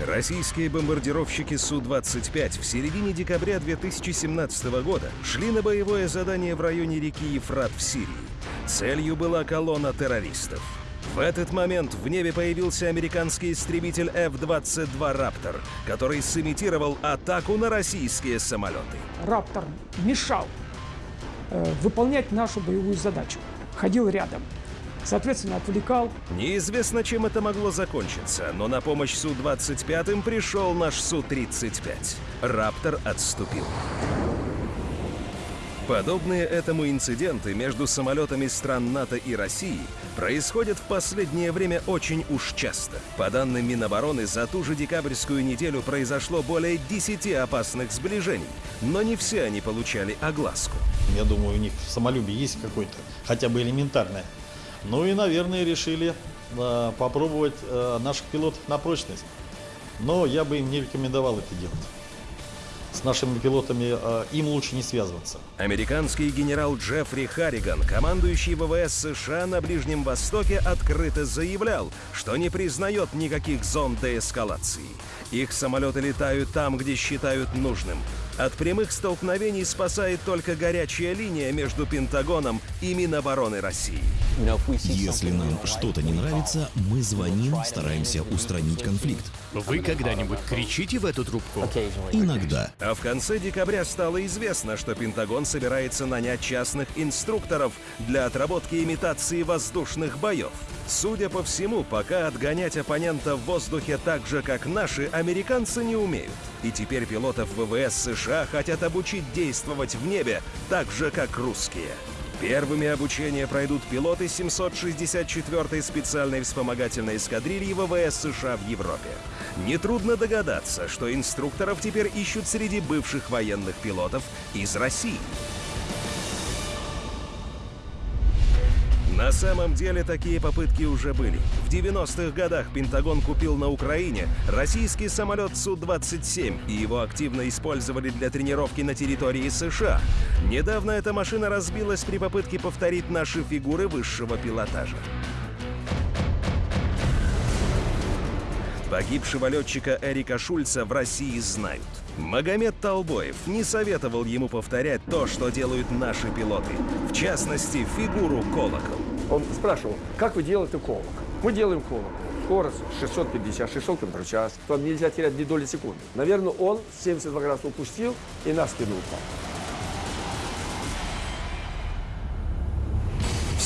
Российские бомбардировщики Су-25 в середине декабря 2017 года шли на боевое задание в районе реки Ефрат в Сирии. Целью была колонна террористов. В этот момент в небе появился американский истребитель F-22 «Раптор», который сымитировал атаку на российские самолеты. «Раптор» мешал э, выполнять нашу боевую задачу. Ходил рядом соответственно, отвлекал. Неизвестно, чем это могло закончиться, но на помощь Су-25 пришел наш Су-35. «Раптор» отступил. Подобные этому инциденты между самолетами стран НАТО и России происходят в последнее время очень уж часто. По данным Минобороны, за ту же декабрьскую неделю произошло более 10 опасных сближений, но не все они получали огласку. Я думаю, у них в самолюбии есть какой-то, хотя бы элементарное. Ну и, наверное, решили э, попробовать э, наших пилотов на прочность. Но я бы им не рекомендовал это делать с нашими пилотами, э, им лучше не связываться. Американский генерал Джеффри Харриган, командующий ВВС США на Ближнем Востоке, открыто заявлял, что не признает никаких зон деэскалации. Их самолеты летают там, где считают нужным. От прямых столкновений спасает только горячая линия между Пентагоном и Минобороны России. Если нам что-то не нравится, мы звоним, стараемся устранить конфликт. Вы когда-нибудь кричите в эту трубку? Иногда. А в конце декабря стало известно, что Пентагон собирается нанять частных инструкторов для отработки имитации воздушных боев. Судя по всему, пока отгонять оппонента в воздухе так же, как наши, американцы не умеют. И теперь пилотов ВВС США хотят обучить действовать в небе так же, как русские. Первыми обучение пройдут пилоты 764-й специальной вспомогательной эскадрильи ВВС США в Европе. Нетрудно догадаться, что инструкторов теперь ищут среди бывших военных пилотов из России. На самом деле такие попытки уже были. В 90-х годах Пентагон купил на Украине российский самолет Су-27, и его активно использовали для тренировки на территории США. Недавно эта машина разбилась при попытке повторить наши фигуры высшего пилотажа. Погибшего летчика Эрика Шульца в России знают. Магомед Толбоев не советовал ему повторять то, что делают наши пилоты. В частности, фигуру колокол. Он спрашивал, как вы делаете колокол? Мы делаем колокол. Скорость 650-600 км в час. Там нельзя терять ни доли секунды. Наверное, он 72 градуса упустил и нас кинул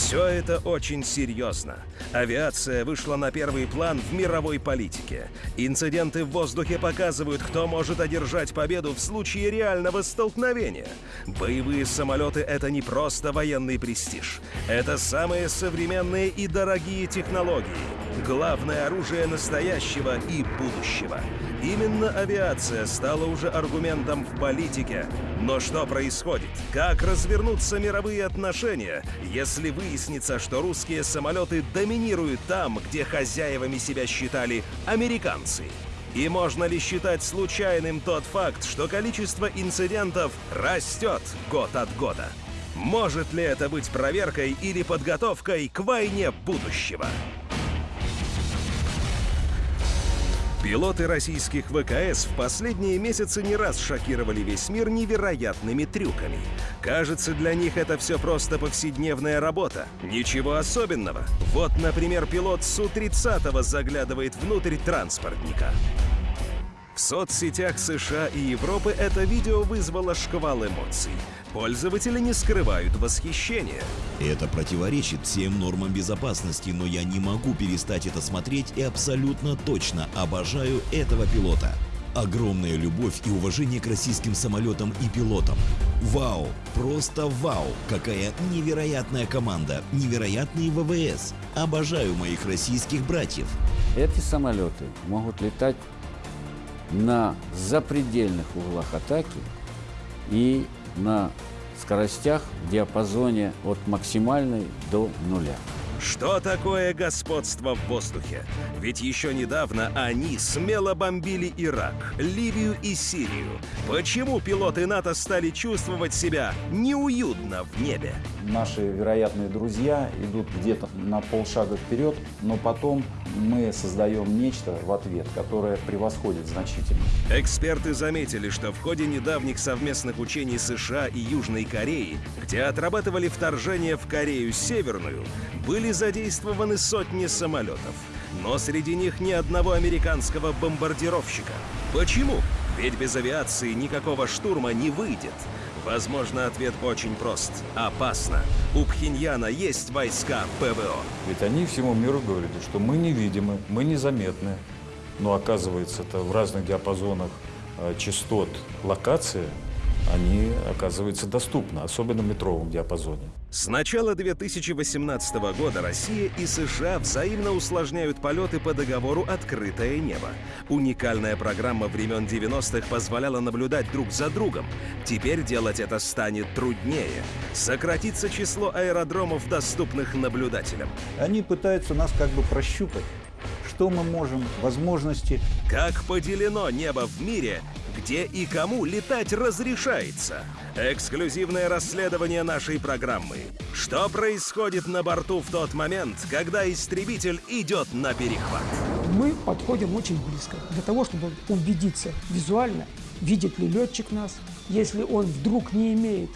Все это очень серьезно. Авиация вышла на первый план в мировой политике. Инциденты в воздухе показывают, кто может одержать победу в случае реального столкновения. Боевые самолеты — это не просто военный престиж. Это самые современные и дорогие технологии. Главное оружие настоящего и будущего. Именно авиация стала уже аргументом в политике. Но что происходит? Как развернутся мировые отношения, если выяснится, что русские самолеты доминируют там, где хозяевами себя считали американцы? И можно ли считать случайным тот факт, что количество инцидентов растет год от года? Может ли это быть проверкой или подготовкой к войне будущего? Пилоты российских ВКС в последние месяцы не раз шокировали весь мир невероятными трюками. Кажется, для них это все просто повседневная работа. Ничего особенного. Вот, например, пилот Су-30 заглядывает внутрь транспортника. В соцсетях США и Европы это видео вызвало шквал эмоций. Пользователи не скрывают восхищения. Это противоречит всем нормам безопасности, но я не могу перестать это смотреть и абсолютно точно обожаю этого пилота. Огромная любовь и уважение к российским самолетам и пилотам. Вау! Просто вау! Какая невероятная команда! Невероятные ВВС! Обожаю моих российских братьев! Эти самолеты могут летать на запредельных углах атаки и на скоростях в диапазоне от максимальной до нуля. Что такое господство в воздухе? Ведь еще недавно они смело бомбили Ирак, Ливию и Сирию. Почему пилоты НАТО стали чувствовать себя неуютно в небе? Наши вероятные друзья идут где-то на полшага вперед, но потом мы создаем нечто в ответ, которое превосходит значительно. Эксперты заметили, что в ходе недавних совместных учений США и Южной Кореи, где отрабатывали вторжение в Корею Северную, были задействованы сотни самолетов. Но среди них ни одного американского бомбардировщика. Почему? Ведь без авиации никакого штурма не выйдет. Возможно, ответ очень прост. Опасно. У Пхеньяна есть войска ПВО. Ведь они всему миру говорили, что мы невидимы, мы незаметны. Но оказывается, это в разных диапазонах э, частот локации они, оказывается, доступны, особенно в метровом диапазоне. С начала 2018 года Россия и США взаимно усложняют полеты по договору «Открытое небо». Уникальная программа времен 90-х позволяла наблюдать друг за другом. Теперь делать это станет труднее. Сократится число аэродромов, доступных наблюдателям. Они пытаются нас как бы прощупать что мы можем, возможности. Как поделено небо в мире, где и кому летать разрешается. Эксклюзивное расследование нашей программы. Что происходит на борту в тот момент, когда истребитель идет на перехват? Мы подходим очень близко для того, чтобы убедиться визуально, видит ли летчик нас, если он вдруг не имеет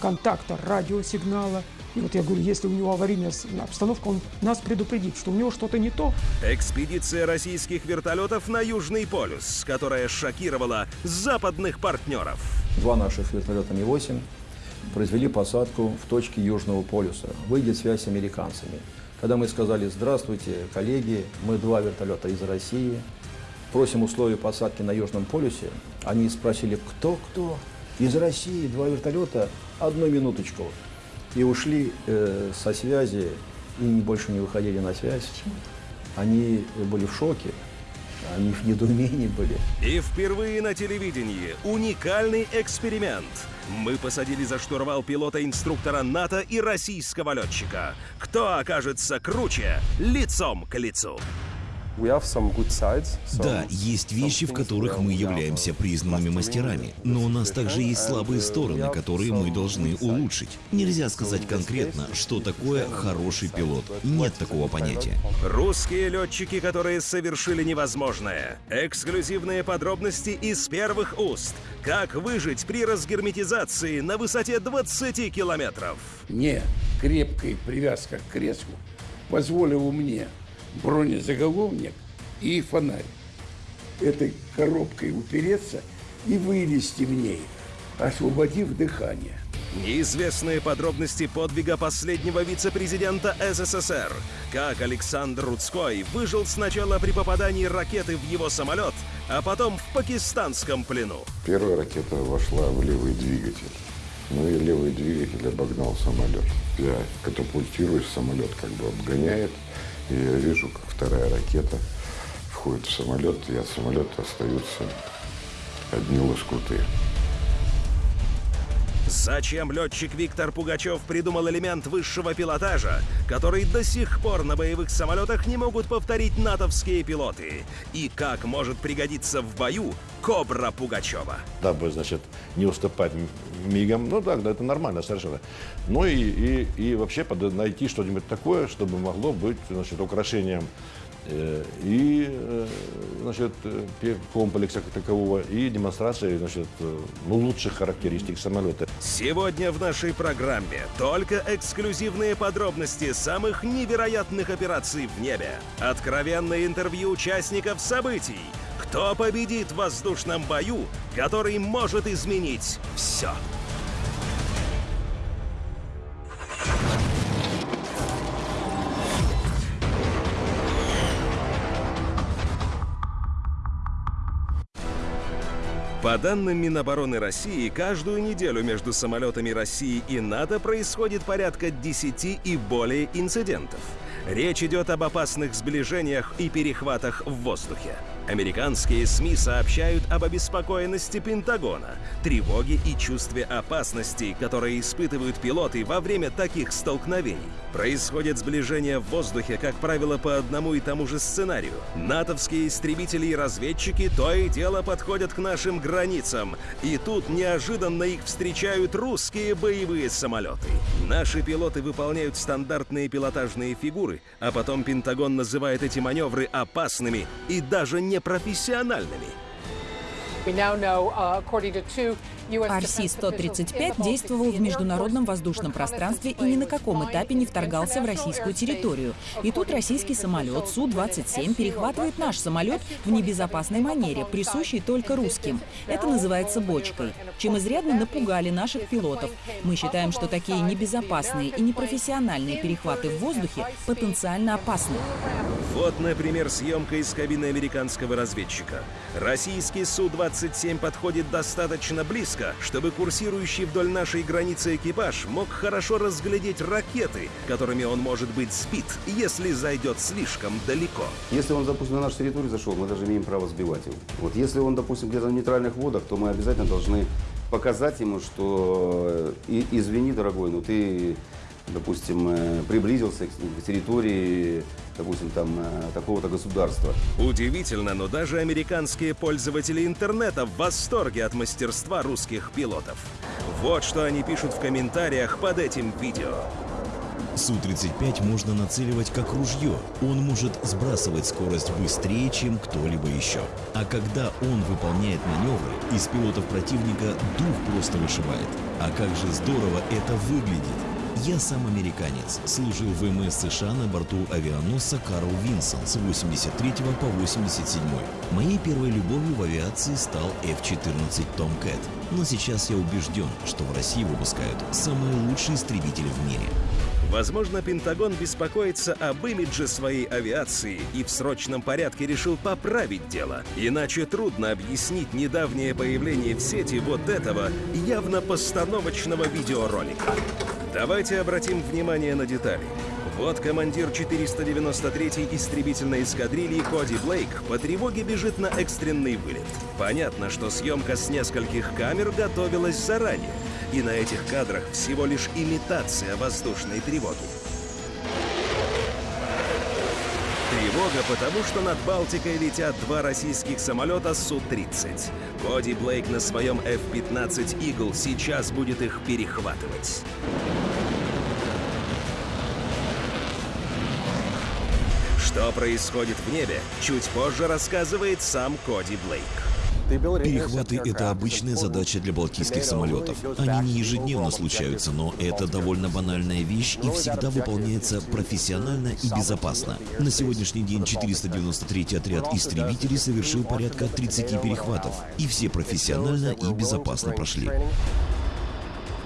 контакта радиосигнала, и вот я говорю, если у него аварийная обстановка, он нас предупредит, что у него что-то не то. Экспедиция российских вертолетов на Южный полюс, которая шокировала западных партнеров. Два наших вертолета Ми-8 произвели посадку в точке Южного полюса. Выйдет связь с американцами. Когда мы сказали «Здравствуйте, коллеги, мы два вертолета из России, просим условия посадки на Южном полюсе», они спросили «Кто-кто?» «Из России два вертолета, одну минуточку» и ушли э, со связи и больше не выходили на связь. Они были в шоке, они в недоумении были. И впервые на телевидении уникальный эксперимент. Мы посадили за штурвал пилота-инструктора НАТО и российского летчика. Кто окажется круче лицом к лицу? Да, есть вещи, в которых мы являемся признанными мастерами, но у нас также есть слабые стороны, которые мы должны улучшить. Нельзя сказать конкретно, что такое хороший пилот. Нет такого понятия. Русские летчики, которые совершили невозможное. Эксклюзивные подробности из первых уст. Как выжить при разгерметизации на высоте 20 километров. Не крепкая привязка к креслу позволила мне бронезаголовник и фонарь. Этой коробкой упереться и вылезти в ней, освободив дыхание. Неизвестные подробности подвига последнего вице-президента СССР. Как Александр Рудской выжил сначала при попадании ракеты в его самолет, а потом в пакистанском плену. Первая ракета вошла в левый двигатель. Ну и левый двигатель обогнал самолет. Я катапультируюсь, самолет как бы обгоняет. И я вижу, как вторая ракета входит в самолет, и от самолета остаются одни лоскуты. Зачем летчик Виктор Пугачев придумал элемент высшего пилотажа, который до сих пор на боевых самолетах не могут повторить натовские пилоты? И как может пригодиться в бою Кобра Пугачева? Дабы, значит, не уступать мигом, ну да, это нормально совершенно. Ну и, и, и вообще найти что-нибудь такое, чтобы могло быть, значит, украшением и э, значит, э, комплекса как такового, и демонстрации значит, ну, лучших характеристик самолета. Сегодня в нашей программе только эксклюзивные подробности самых невероятных операций в небе. Откровенное интервью участников событий. Кто победит в воздушном бою, который может изменить все. По данным Минобороны России, каждую неделю между самолетами России и НАТО происходит порядка 10 и более инцидентов. Речь идет об опасных сближениях и перехватах в воздухе. Американские СМИ сообщают об обеспокоенности Пентагона, тревоге и чувстве опасности, которые испытывают пилоты во время таких столкновений. Происходит сближение в воздухе, как правило, по одному и тому же сценарию. Натовские истребители и разведчики то и дело подходят к нашим границам, и тут неожиданно их встречают русские боевые самолеты. Наши пилоты выполняют стандартные пилотажные фигуры, а потом Пентагон называет эти маневры опасными и даже непрофессиональными. RC-135 действовал в международном воздушном пространстве и ни на каком этапе не вторгался в российскую территорию. И тут российский самолет Су-27 перехватывает наш самолет в небезопасной манере, присущей только русским. Это называется бочкой, чем изрядно напугали наших пилотов. Мы считаем, что такие небезопасные и непрофессиональные перехваты в воздухе потенциально опасны. Вот, например, съемка из кабины американского разведчика. Российский Су-27 подходит достаточно близко, чтобы курсирующий вдоль нашей границы экипаж мог хорошо разглядеть ракеты, которыми он может быть сбит, если зайдет слишком далеко. Если он, допустим, на нашу территорию зашел, мы даже имеем право сбивать его. Вот если он, допустим, где-то в нейтральных водах, то мы обязательно должны показать ему, что и, извини, дорогой, но ты допустим, э, приблизился к территории, допустим, там, э, такого-то государства. Удивительно, но даже американские пользователи интернета в восторге от мастерства русских пилотов. Вот что они пишут в комментариях под этим видео. Су-35 можно нацеливать как ружье. Он может сбрасывать скорость быстрее, чем кто-либо еще. А когда он выполняет маневры, из пилотов противника дух просто вышибает. А как же здорово это выглядит! Я сам американец, служил в ВМС США на борту авианосца Карл Винсон с 83 по 87. Моей первой любовью в авиации стал F-14 Tomcat. Но сейчас я убежден, что в России выпускают самые лучшие истребители в мире. Возможно, Пентагон беспокоится об имидже своей авиации и в срочном порядке решил поправить дело. Иначе трудно объяснить недавнее появление в сети вот этого явно постановочного видеоролика. Давайте обратим внимание на детали. Вот командир 493-й истребительной эскадрильи Коди Блейк по тревоге бежит на экстренный вылет. Понятно, что съемка с нескольких камер готовилась заранее, и на этих кадрах всего лишь имитация воздушной тревоги. Тревога, потому что над Балтикой летят два российских самолета Су-30. Коди Блейк на своем F-15 Eagle сейчас будет их перехватывать. Что происходит в небе, чуть позже рассказывает сам Коди Блейк. Перехваты — это обычная задача для балтийских самолетов. Они не ежедневно случаются, но это довольно банальная вещь и всегда выполняется профессионально и безопасно. На сегодняшний день 493-й отряд истребителей совершил порядка 30 перехватов, и все профессионально и безопасно прошли.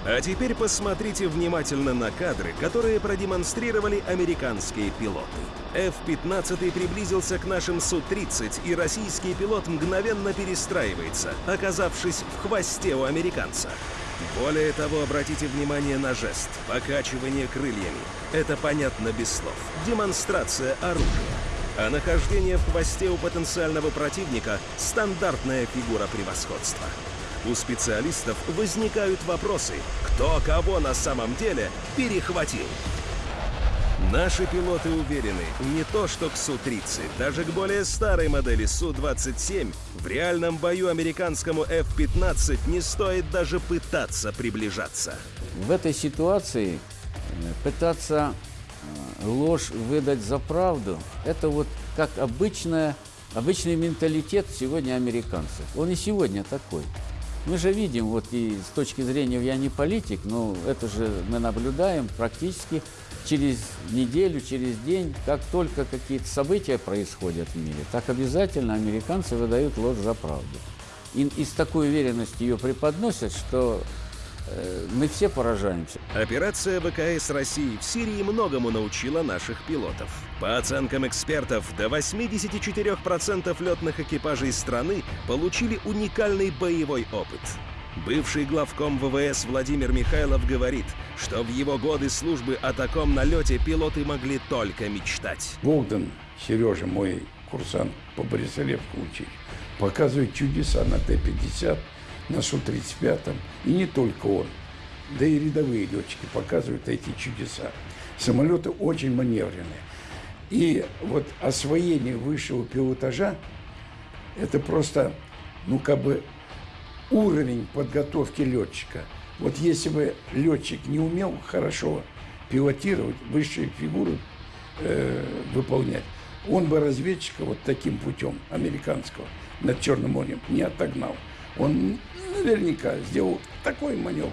А теперь посмотрите внимательно на кадры, которые продемонстрировали американские пилоты. F-15 приблизился к нашим Су-30, и российский пилот мгновенно перестраивается, оказавшись в хвосте у американца. Более того, обратите внимание на жест – покачивание крыльями. Это понятно без слов. Демонстрация оружия. А нахождение в хвосте у потенциального противника – стандартная фигура превосходства. У специалистов возникают вопросы, кто кого на самом деле перехватил. Наши пилоты уверены, не то что к Су-30, даже к более старой модели Су-27 в реальном бою американскому F-15 не стоит даже пытаться приближаться. В этой ситуации пытаться ложь выдать за правду, это вот как обычная, обычный менталитет сегодня американцев. Он и сегодня такой. Мы же видим, вот и с точки зрения, я не политик, но это же мы наблюдаем практически через неделю, через день, как только какие-то события происходят в мире, так обязательно американцы выдают ложь за правду. И, и с такой уверенностью ее преподносят, что э, мы все поражаемся. Операция ВКС России в Сирии многому научила наших пилотов. По оценкам экспертов, до 84% летных экипажей страны получили уникальный боевой опыт. Бывший главком ВВС Владимир Михайлов говорит, что в его годы службы о таком налете пилоты могли только мечтать. Богдан, Сережа, мой курсант по Борисолевскому учить. Показывает чудеса на Т-50, на Су-35. И не только он. Да и рядовые летчики показывают эти чудеса. Самолеты очень маневренные. И вот освоение высшего пилотажа – это просто, ну, как бы уровень подготовки летчика. Вот если бы летчик не умел хорошо пилотировать, высшие фигуры э, выполнять, он бы разведчика вот таким путем американского над Черным морем не отогнал. Он наверняка сделал такой маневр,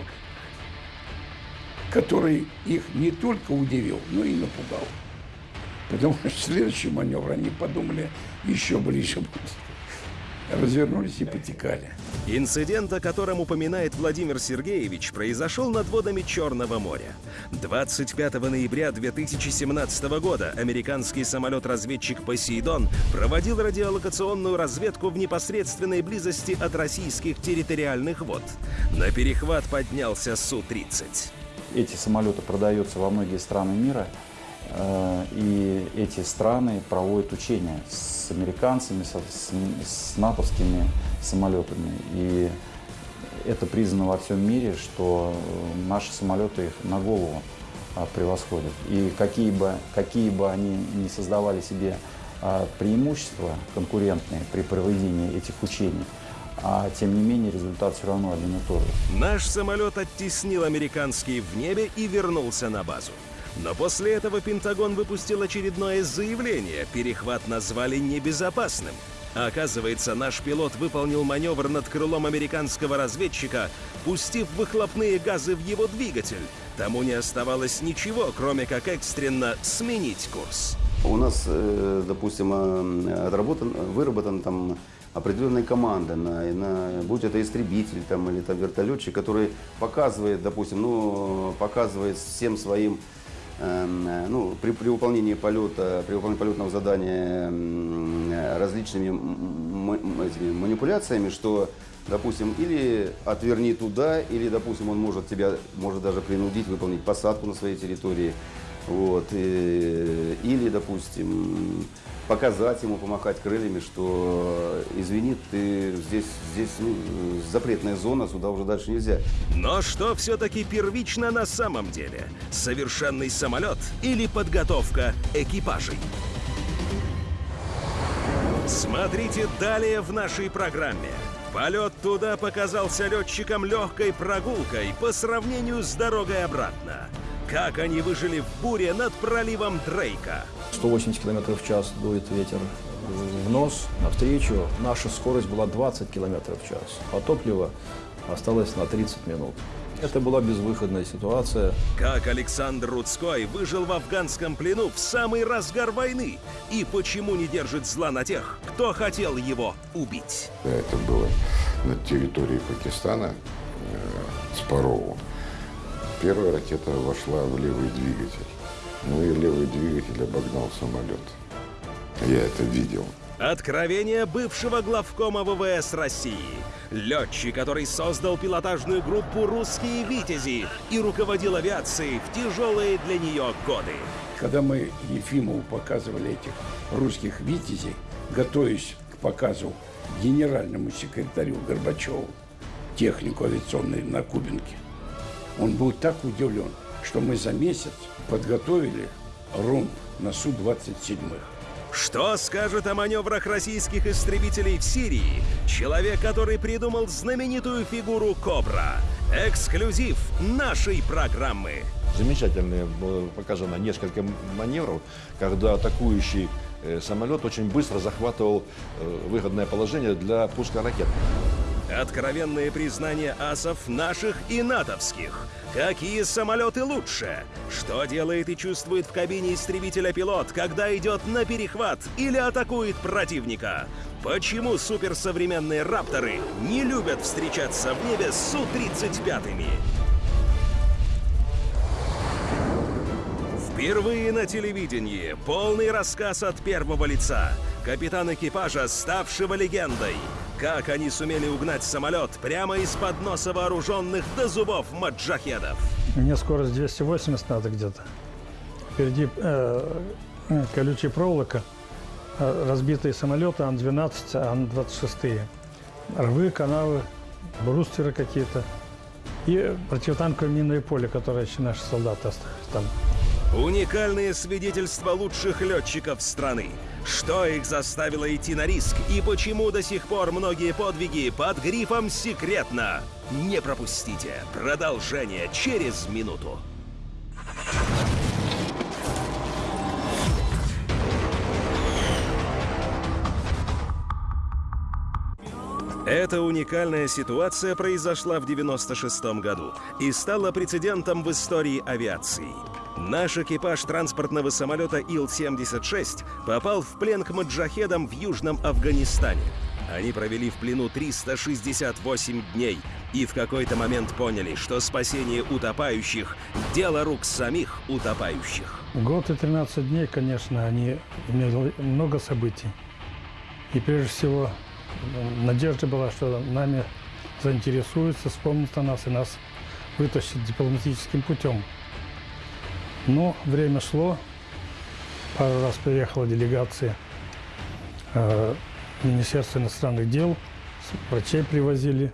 который их не только удивил, но и напугал. Потому что следующий маневр они подумали еще ближе будет. Развернулись и потекали. Инцидент, о котором упоминает Владимир Сергеевич, произошел над водами Черного моря. 25 ноября 2017 года американский самолет-разведчик «Посейдон» проводил радиолокационную разведку в непосредственной близости от российских территориальных вод. На перехват поднялся Су-30. Эти самолеты продаются во многие страны мира, и эти страны проводят учения с американцами, с, с, с натовскими самолетами. И это признано во всем мире, что наши самолеты их на голову а, превосходят. И какие бы, какие бы они ни создавали себе а, преимущества конкурентные при проведении этих учений, а тем не менее результат все равно один и тот же. Наш самолет оттеснил американский в небе и вернулся на базу. Но после этого Пентагон выпустил очередное заявление. Перехват назвали небезопасным. Оказывается, наш пилот выполнил маневр над крылом американского разведчика, пустив выхлопные газы в его двигатель. Тому не оставалось ничего, кроме как экстренно сменить курс. У нас, э, допустим, э, отработан, выработан там определенная команда, на, на, будь это истребитель там, или там, вертолетчик, который показывает, допустим, ну, показывает всем своим ну, при, при выполнении полета, при выполнении полетного задания различными этими манипуляциями, что, допустим, или отверни туда, или, допустим, он может тебя, может даже принудить выполнить посадку на своей территории, вот, и, или, допустим, показать ему, помахать крыльями, что извини, ты здесь, здесь ну, запретная зона, сюда уже дальше нельзя. Но что все-таки первично на самом деле? Совершенный самолет или подготовка экипажей? Смотрите далее в нашей программе. Полет туда показался летчикам легкой прогулкой по сравнению с дорогой обратно. Как они выжили в буре над проливом Дрейка. 180 км в час дует ветер в нос, навстречу. Наша скорость была 20 км в час, а топливо осталось на 30 минут. Это была безвыходная ситуация. Как Александр Рудской выжил в афганском плену в самый разгар войны? И почему не держит зла на тех, кто хотел его убить? Это было на территории Пакистана, э, Спарову. Первая ракета вошла в левый двигатель. Ну и левый двигатель обогнал самолет. Я это видел. Откровение бывшего главкома ВВС России. Летчик, который создал пилотажную группу «Русские Витязи» и руководил авиацией в тяжелые для нее годы. Когда мы Ефимову показывали этих русских «Витязей», готовясь к показу генеральному секретарю Горбачеву, технику авиационной на Кубинке, он был так удивлен, что мы за месяц подготовили румб на Су-27. Что скажет о маневрах российских истребителей в Сирии человек, который придумал знаменитую фигуру «Кобра»? Эксклюзив нашей программы. Замечательно показано несколько маневров, когда атакующий э, самолет очень быстро захватывал э, выгодное положение для пуска ракет. Откровенные признания асов наших и натовских. Какие самолеты лучше? Что делает и чувствует в кабине истребителя пилот, когда идет на перехват или атакует противника? Почему суперсовременные рапторы не любят встречаться в небе с Су-35? Впервые на телевидении полный рассказ от первого лица. Капитан экипажа, ставшего легендой. Как они сумели угнать самолет прямо из-под носа вооруженных до зубов маджахедов? Мне скорость 280 надо где-то. Впереди э, колючая проволока. э, разбитые самолеты Ан-12, Ан-26. Рвы, канавы, брустеры какие-то. И противотанковое минное поле, которое еще наши солдаты оставили там. Уникальные свидетельства лучших летчиков страны. Что их заставило идти на риск и почему до сих пор многие подвиги под грифом «Секретно». Не пропустите. Продолжение через минуту. Эта уникальная ситуация произошла в 96 году и стала прецедентом в истории авиации. Наш экипаж транспортного самолета Ил-76 попал в плен к маджахедам в Южном Афганистане. Они провели в плену 368 дней и в какой-то момент поняли, что спасение утопающих – дело рук самих утопающих. Год и 13 дней, конечно, они имели много событий. И прежде всего надежда была, что нами заинтересуются, вспомнят о нас и нас вытащат дипломатическим путем. Но время шло, пару раз приехала делегация э, Министерства иностранных дел, врачей привозили.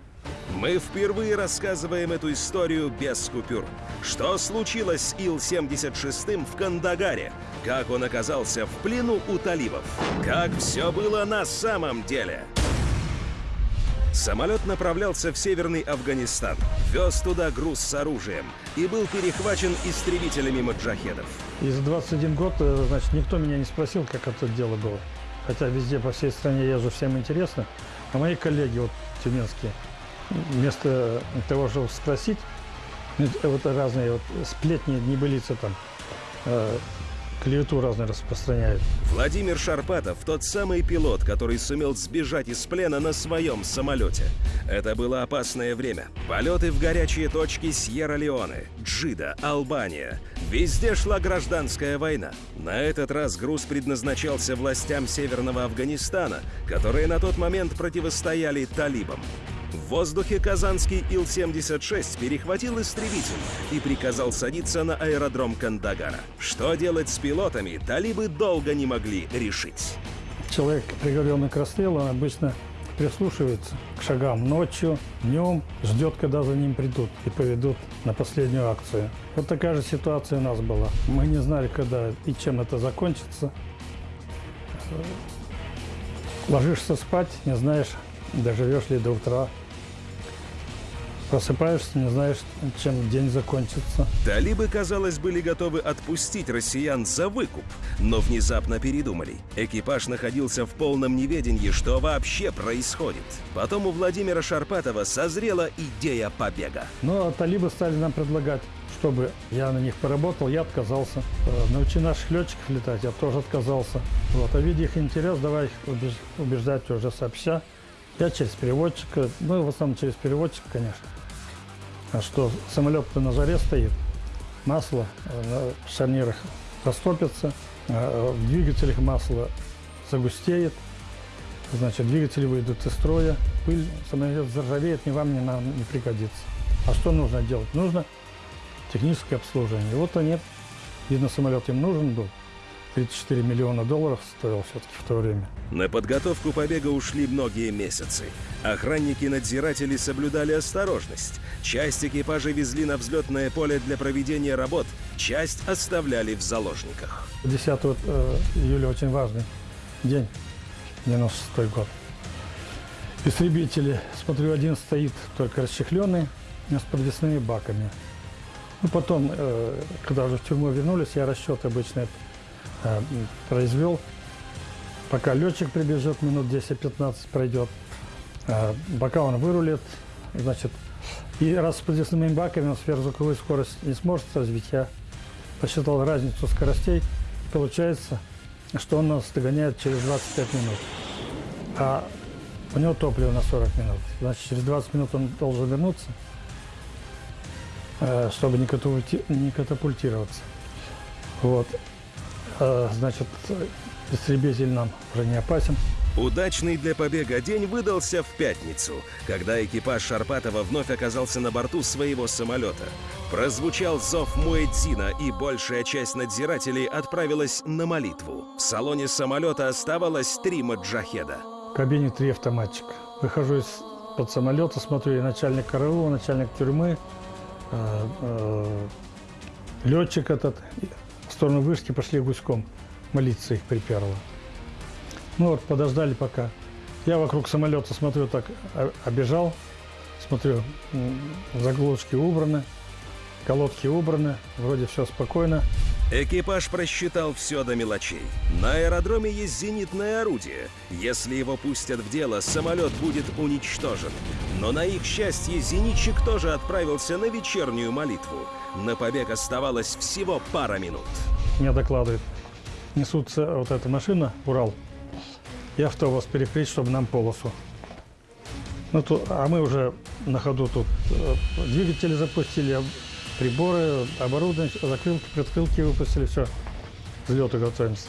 Мы впервые рассказываем эту историю без купюр. Что случилось с Ил-76 в Кандагаре? Как он оказался в плену у талибов? Как все было на самом деле? Самолет направлялся в северный Афганистан, вез туда груз с оружием и был перехвачен истребителями маджахедов. И за 21 год, э, значит, никто меня не спросил, как это дело было. Хотя везде по всей стране езжу, всем интересно. А мои коллеги, вот тюменские, вместо того, чтобы спросить, вот разные вот сплетни, небылицы там, э, клевету разные распространяют. Владимир Шарпатов – тот самый пилот, который сумел сбежать из плена на своем самолете. Это было опасное время. Полеты в горячие точки Сьерра-Леоне, Джида, Албания. Везде шла гражданская война. На этот раз груз предназначался властям Северного Афганистана, которые на тот момент противостояли талибам. В воздухе казанский Ил-76 перехватил истребитель и приказал садиться на аэродром Кандагара. Что делать с пилотами, талибы долго не могли решить. Человек, приговоренный к расстрелу, он обычно прислушивается к шагам ночью, днем, ждет, когда за ним придут и поведут на последнюю акцию. Вот такая же ситуация у нас была. Мы не знали, когда и чем это закончится. Ложишься спать, не знаешь, доживешь ли до утра. Просыпаешься, не знаешь, чем день закончится. Талибы, казалось, были готовы отпустить россиян за выкуп, но внезапно передумали. Экипаж находился в полном неведении, что вообще происходит. Потом у Владимира Шарпатова созрела идея побега. Но талибы стали нам предлагать чтобы я на них поработал, я отказался. Э, научи наших летчиков летать, я тоже отказался. Вот. А видя их интерес, давай их убеждать уже сообща. Я через переводчика, ну, в основном через переводчика, конечно. А что самолет-то на жаре стоит, масло на шарнирах растопится, а в двигателях масло загустеет, значит, двигатели выйдут из строя, пыль, самолет заржавеет, ни вам, ни нам не пригодится. А что нужно делать? Нужно техническое обслуживание. Вот они, видно, самолет им нужен был, 34 миллиона долларов стоил все-таки в то время. На подготовку побега ушли многие месяцы. Охранники-надзиратели соблюдали осторожность. Часть экипажа везли на взлетное поле для проведения работ, часть оставляли в заложниках. 10 э, июля очень важный день, 96 год. Истребители, смотрю, один стоит только расчехленный, с подвесными баками. Ну, потом, э, когда уже в тюрьму вернулись, я расчет обычно Э, произвел. Пока летчик прибежит, минут 10-15 пройдет. Э, пока он вырулит, значит, и раз с подвесными баками он сверхзвуковую скорость не сможет развить, я посчитал разницу скоростей. Получается, что он нас догоняет через 25 минут. А у него топливо на 40 минут. Значит, через 20 минут он должен вернуться, э, чтобы не катапультироваться. Вот. Э, значит, истребитель нам уже не опасен. Удачный для побега день выдался в пятницу, когда экипаж Шарпатова вновь оказался на борту своего самолета. Прозвучал зов Муэдзина, и большая часть надзирателей отправилась на молитву. В салоне самолета оставалось три маджахеда. В кабине три автоматчика. Выхожу из под самолета, смотрю, и начальник караула, начальник тюрьмы, э, э, летчик этот. В сторону вышки пошли гуськом. Молиться их приперло. Ну вот, подождали пока. Я вокруг самолета смотрю, так а, обежал, смотрю, заглушки убраны, колодки убраны, вроде все спокойно. Экипаж просчитал все до мелочей. На аэродроме есть зенитное орудие. Если его пустят в дело, самолет будет уничтожен. Но на их счастье зенитчик тоже отправился на вечернюю молитву. На побег оставалось всего пара минут. Мне докладывают, несутся вот эта машина, Урал, и автобус перекрыть, чтобы нам полосу. Ну, то, а мы уже на ходу тут э, двигатели запустили, приборы, оборудование, закрылки, предкрылки выпустили, все, взлету готовимся.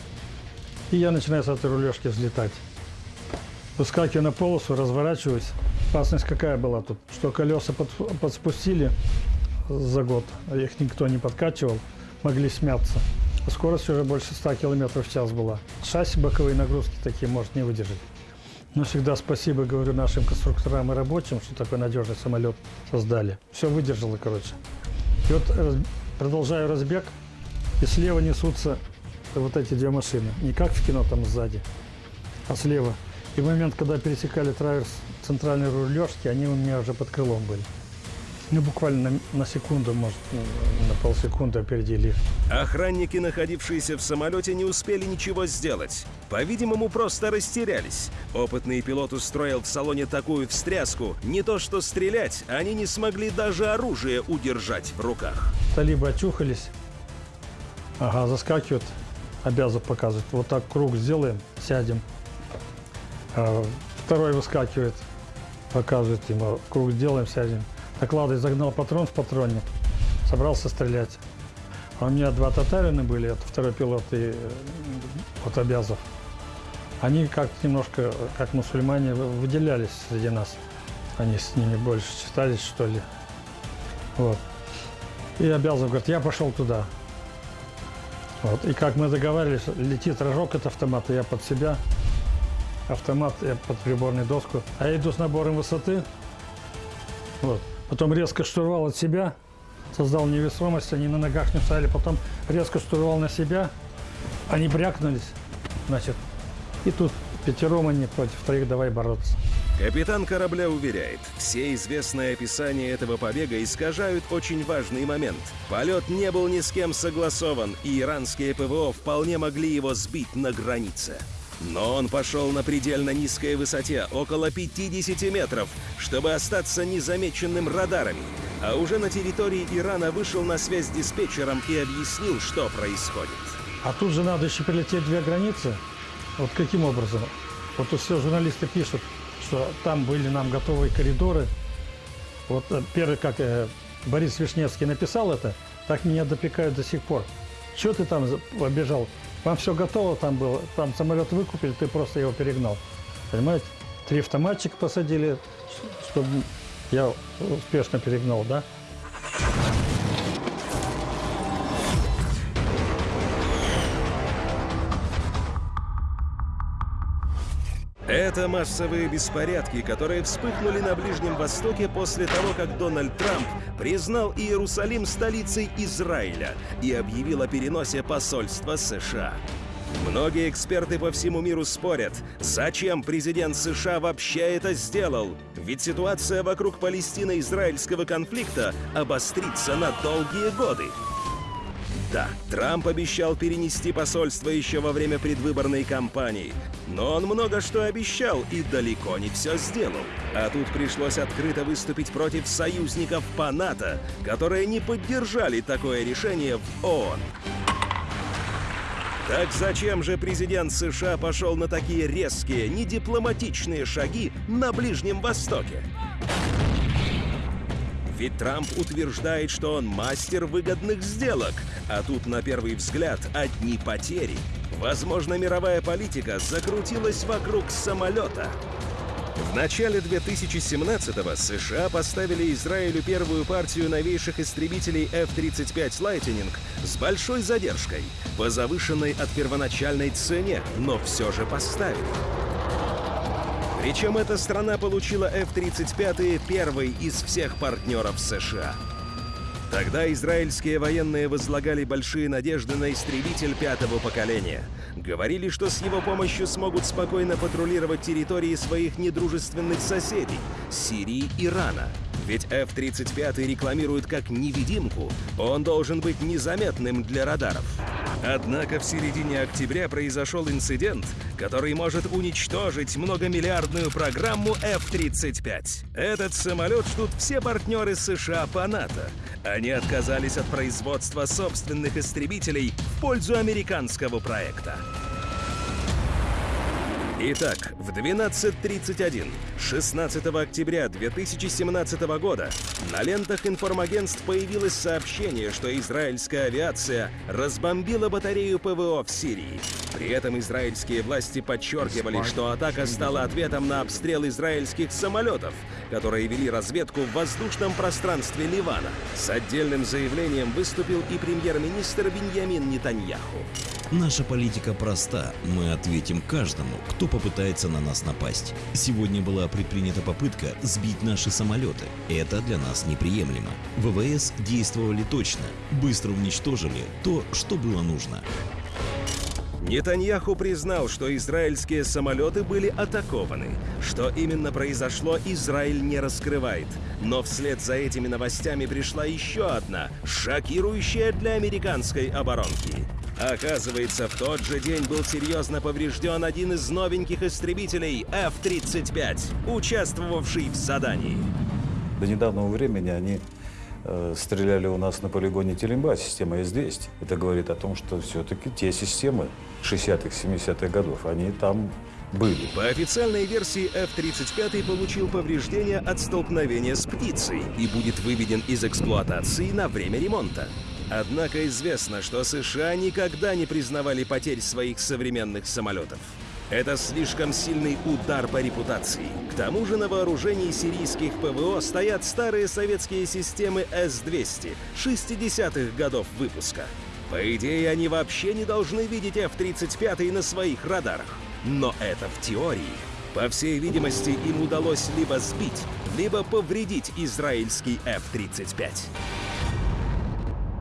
И я начинаю с этой рулежки взлетать. Выскакиваю на полосу, разворачиваюсь. Опасность какая была тут? Что колеса под, подспустили за год, а их никто не подкачивал, могли смяться. Скорость уже больше 100 км в час была. Шасси боковые нагрузки такие может не выдержать. Но всегда спасибо, говорю, нашим конструкторам и рабочим, что такой надежный самолет создали. Все выдержало, короче. И вот продолжаю разбег, и слева несутся вот эти две машины. Не как в кино там сзади, а слева. И в момент, когда пересекали траверс центральной рулежки, они у меня уже под крылом были. Ну, буквально на, на секунду, может, на полсекунды опередили. Охранники, находившиеся в самолете, не успели ничего сделать. По-видимому, просто растерялись. Опытный пилот устроил в салоне такую встряску, не то что стрелять, они не смогли даже оружие удержать в руках. Талибы очухались. Ага, заскакивают. Обязан показывать. Вот так круг сделаем, сядем. А, второй выскакивает, показывает ему. Круг сделаем, сядем. Накладой загнал патрон в патронник, собрался стрелять. А у меня два татарина были, это второй пилот и вот Обязов. Они как немножко, как мусульмане, выделялись среди нас. Они с ними больше считались, что ли. Вот. И Обязов говорит, я пошел туда. Вот. И как мы договаривались, летит рожок от автомата, я под себя, автомат я под приборную доску. А я иду с набором высоты. Вот. Потом резко штурвал от себя, создал невесомость, они на ногах не стояли. Потом резко штурвал на себя, они брякнулись, значит. И тут пятером они против троих давай бороться. Капитан корабля уверяет, все известные описания этого побега искажают очень важный момент. Полет не был ни с кем согласован, и иранские ПВО вполне могли его сбить на границе. Но он пошел на предельно низкой высоте, около 50 метров, чтобы остаться незамеченным радарами. А уже на территории Ирана вышел на связь с диспетчером и объяснил, что происходит. А тут же надо еще прилететь две границы. Вот каким образом? Вот все журналисты пишут, что там были нам готовые коридоры. Вот э, первый, как э, Борис Вишневский написал это, так меня допекают до сих пор. Что ты там побежал? Вам все готово там было, там самолет выкупили, ты просто его перегнал. Понимаете? Три автоматчика посадили, чтобы я успешно перегнал, да? Это массовые беспорядки, которые вспыхнули на Ближнем Востоке после того, как Дональд Трамп признал Иерусалим столицей Израиля и объявил о переносе посольства США. Многие эксперты по всему миру спорят, зачем президент США вообще это сделал. Ведь ситуация вокруг Палестино-израильского конфликта обострится на долгие годы. Да, Трамп обещал перенести посольство еще во время предвыборной кампании. Но он много что обещал и далеко не все сделал. А тут пришлось открыто выступить против союзников по НАТО, которые не поддержали такое решение в ООН. Так зачем же президент США пошел на такие резкие, недипломатичные шаги на Ближнем Востоке? Ведь Трамп утверждает, что он мастер выгодных сделок, а тут на первый взгляд одни потери. Возможно, мировая политика закрутилась вокруг самолета. В начале 2017-го США поставили Израилю первую партию новейших истребителей F-35 Lightning с большой задержкой, по завышенной от первоначальной цене, но все же поставили. Причем эта страна получила F-35 первой из всех партнеров США. Тогда израильские военные возлагали большие надежды на истребитель пятого поколения. Говорили, что с его помощью смогут спокойно патрулировать территории своих недружественных соседей – Сирии и Ирана. Ведь F-35 рекламируют как невидимку, он должен быть незаметным для радаров. Однако в середине октября произошел инцидент, который может уничтожить многомиллиардную программу F-35. Этот самолет ждут все партнеры США по НАТО. Они отказались от производства собственных истребителей в пользу американского проекта. Итак, в 12.31, 16 октября 2017 года на лентах информагентств появилось сообщение, что израильская авиация разбомбила батарею ПВО в Сирии. При этом израильские власти подчеркивали, что атака стала ответом на обстрел израильских самолетов, которые вели разведку в воздушном пространстве Ливана. С отдельным заявлением выступил и премьер-министр Беньямин Нетаньяху. Наша политика проста. Мы ответим каждому, кто попытается на нас напасть. Сегодня была предпринята попытка сбить наши самолеты. Это для нас неприемлемо. ВВС действовали точно, быстро уничтожили то, что было нужно. Нетаньяху признал, что израильские самолеты были атакованы. Что именно произошло, Израиль не раскрывает. Но вслед за этими новостями пришла еще одна, шокирующая для американской оборонки. Оказывается, в тот же день был серьезно поврежден один из новеньких истребителей F-35, участвовавший в задании. До недавнего времени они э, стреляли у нас на полигоне Телемба, система С-200. Это говорит о том, что все-таки те системы 60-х, 70-х годов, они там были. По официальной версии F-35 получил повреждения от столкновения с птицей и будет выведен из эксплуатации на время ремонта. Однако известно, что США никогда не признавали потерь своих современных самолетов. Это слишком сильный удар по репутации. К тому же на вооружении сирийских ПВО стоят старые советские системы С-200 60-х годов выпуска. По идее, они вообще не должны видеть F-35 на своих радарах. Но это в теории. По всей видимости, им удалось либо сбить, либо повредить израильский F-35.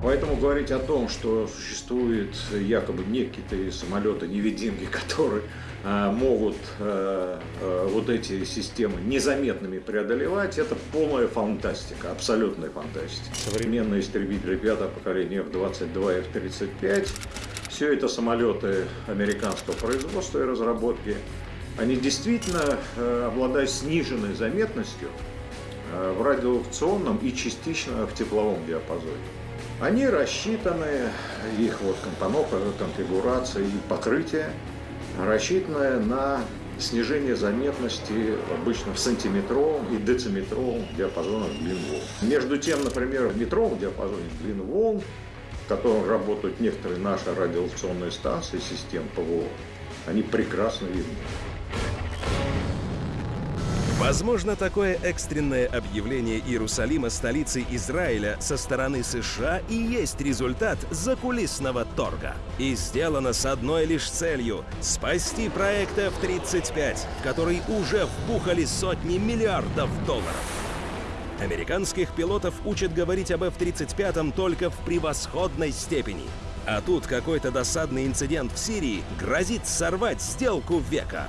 Поэтому говорить о том, что существуют якобы некие самолеты-невидимки, которые э, могут э, э, вот эти системы незаметными преодолевать, это полная фантастика, абсолютная фантастика. Современные истребители пятого поколения F-22 и F-35, все это самолеты американского производства и разработки, они действительно обладают сниженной заметностью в радиолокационном и частично в тепловом диапазоне. Они рассчитаны, их вот компоновка, конфигурация и покрытие рассчитаны на снижение заметности обычно в сантиметровом и дециметровом диапазонах длин волн. Между тем, например, в метровом диапазоне длин волн, в котором работают некоторые наши радиолокационные станции систем ПВО, они прекрасно видны. Возможно, такое экстренное объявление Иерусалима столицей Израиля со стороны США и есть результат закулисного торга. И сделано с одной лишь целью – спасти проект F-35, в который уже вбухали сотни миллиардов долларов. Американских пилотов учат говорить об F-35 только в превосходной степени. А тут какой-то досадный инцидент в Сирии грозит сорвать сделку века.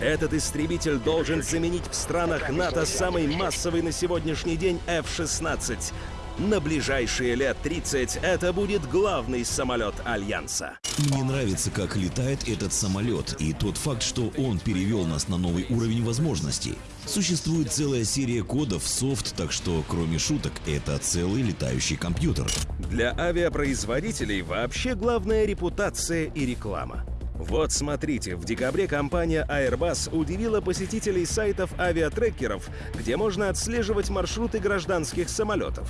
Этот истребитель должен заменить в странах НАТО самый массовый на сегодняшний день F-16. На ближайшие лет 30 это будет главный самолет Альянса. Мне нравится, как летает этот самолет, и тот факт, что он перевел нас на новый уровень возможностей. Существует целая серия кодов, софт, так что, кроме шуток, это целый летающий компьютер. Для авиапроизводителей вообще главная репутация и реклама. Вот смотрите, в декабре компания Airbus удивила посетителей сайтов авиатрекеров, где можно отслеживать маршруты гражданских самолетов.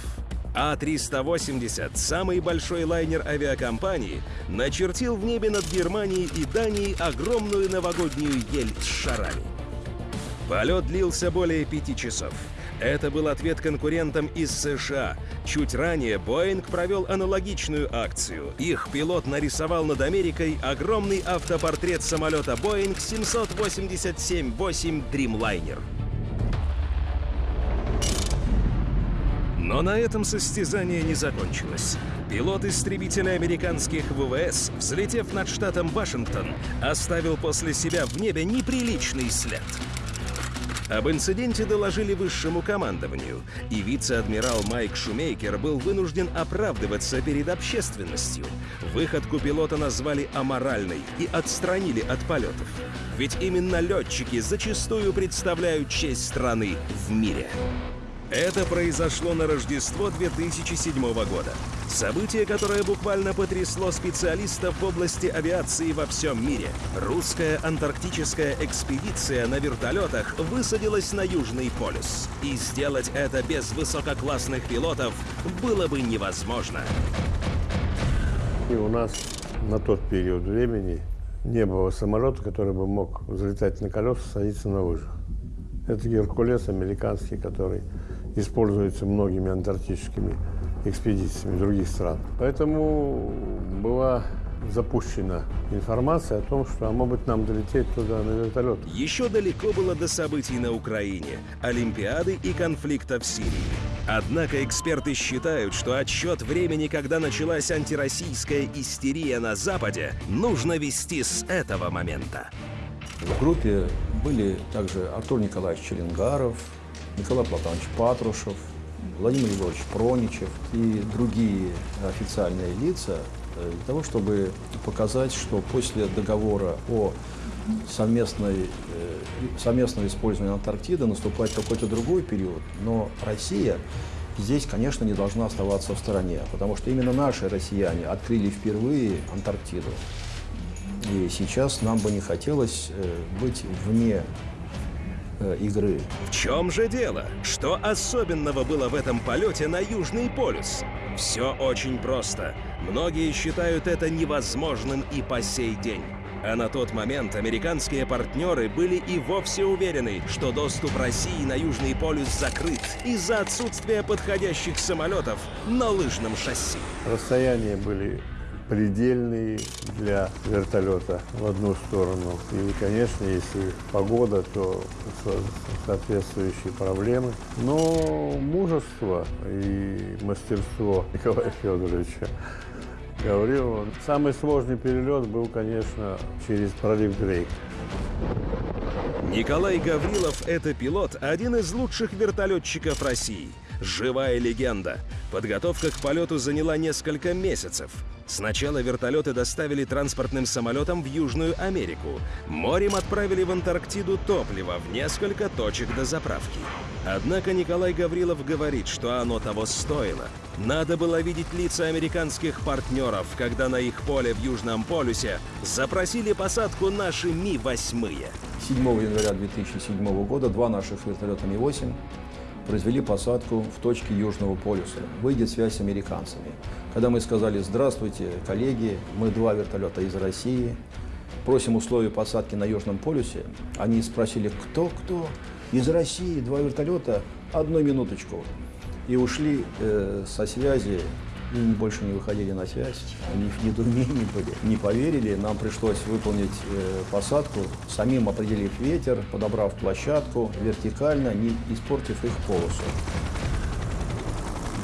А-380, самый большой лайнер авиакомпании, начертил в небе над Германией и Данией огромную новогоднюю ель с шарами. Полет длился более пяти часов. Это был ответ конкурентам из США. Чуть ранее Боинг провел аналогичную акцию. Их пилот нарисовал над Америкой огромный автопортрет самолета Боинг 787-8 Dreamliner. Но на этом состязание не закончилось. Пилот истребителя американских ВВС, взлетев над штатом Вашингтон, оставил после себя в небе неприличный след. Об инциденте доложили высшему командованию, и вице-адмирал Майк Шумейкер был вынужден оправдываться перед общественностью. Выходку пилота назвали аморальной и отстранили от полетов. Ведь именно летчики зачастую представляют честь страны в мире. Это произошло на Рождество 2007 года. Событие, которое буквально потрясло специалистов в области авиации во всем мире. Русская антарктическая экспедиция на вертолетах высадилась на Южный полюс. И сделать это без высококлассных пилотов было бы невозможно. И у нас на тот период времени не было самолета, который бы мог взлетать на колеса, садиться на лыжах. Это Геркулес американский, который используется многими антарктическими экспедициями других стран. Поэтому была запущена информация о том, что, а может быть, нам долететь туда на вертолет. Еще далеко было до событий на Украине, Олимпиады и конфликта в Сирии. Однако эксперты считают, что отсчет времени, когда началась антироссийская истерия на Западе, нужно вести с этого момента. В группе были также Артур Николаевич Челенгаров, Николай Платонович Патрушев, Владимир Егорович Проничев и другие официальные лица э, для того, чтобы показать, что после договора о совместной, э, совместном использовании Антарктиды наступает какой-то другой период, но Россия здесь, конечно, не должна оставаться в стороне, потому что именно наши россияне открыли впервые Антарктиду. И сейчас нам бы не хотелось э, быть вне э, игры. В чем же дело? Что особенного было в этом полете на Южный полюс? Все очень просто. Многие считают это невозможным и по сей день. А на тот момент американские партнеры были и вовсе уверены, что доступ России на Южный полюс закрыт из-за отсутствия подходящих самолетов на лыжном шасси. Расстояния были предельные для вертолета в одну сторону. И, конечно, если погода, то соответствующие проблемы. Но мужество и мастерство Николая Федоровича Гаврилова. Самый сложный перелет был, конечно, через пролив Дрейк. Николай Гаврилов – это пилот, один из лучших вертолетчиков России. Живая легенда. Подготовка к полету заняла несколько месяцев. Сначала вертолеты доставили транспортным самолетом в Южную Америку. Морем отправили в Антарктиду топливо в несколько точек до заправки. Однако Николай Гаврилов говорит, что оно того стоило. Надо было видеть лица американских партнеров, когда на их поле в Южном полюсе запросили посадку наши Ми-8. 7 января 2007 года два наших вертолета Ми-8 произвели посадку в точке Южного полюса. Выйдет связь с американцами. Когда мы сказали «Здравствуйте, коллеги, мы два вертолета из России, просим условия посадки на Южном полюсе», они спросили «Кто, кто?» «Из России, два вертолета, одну минуточку». И ушли э, со связи и больше не выходили на связь. Они в недоумении были, не поверили. Нам пришлось выполнить э, посадку, самим определив ветер, подобрав площадку вертикально, не испортив их полосу.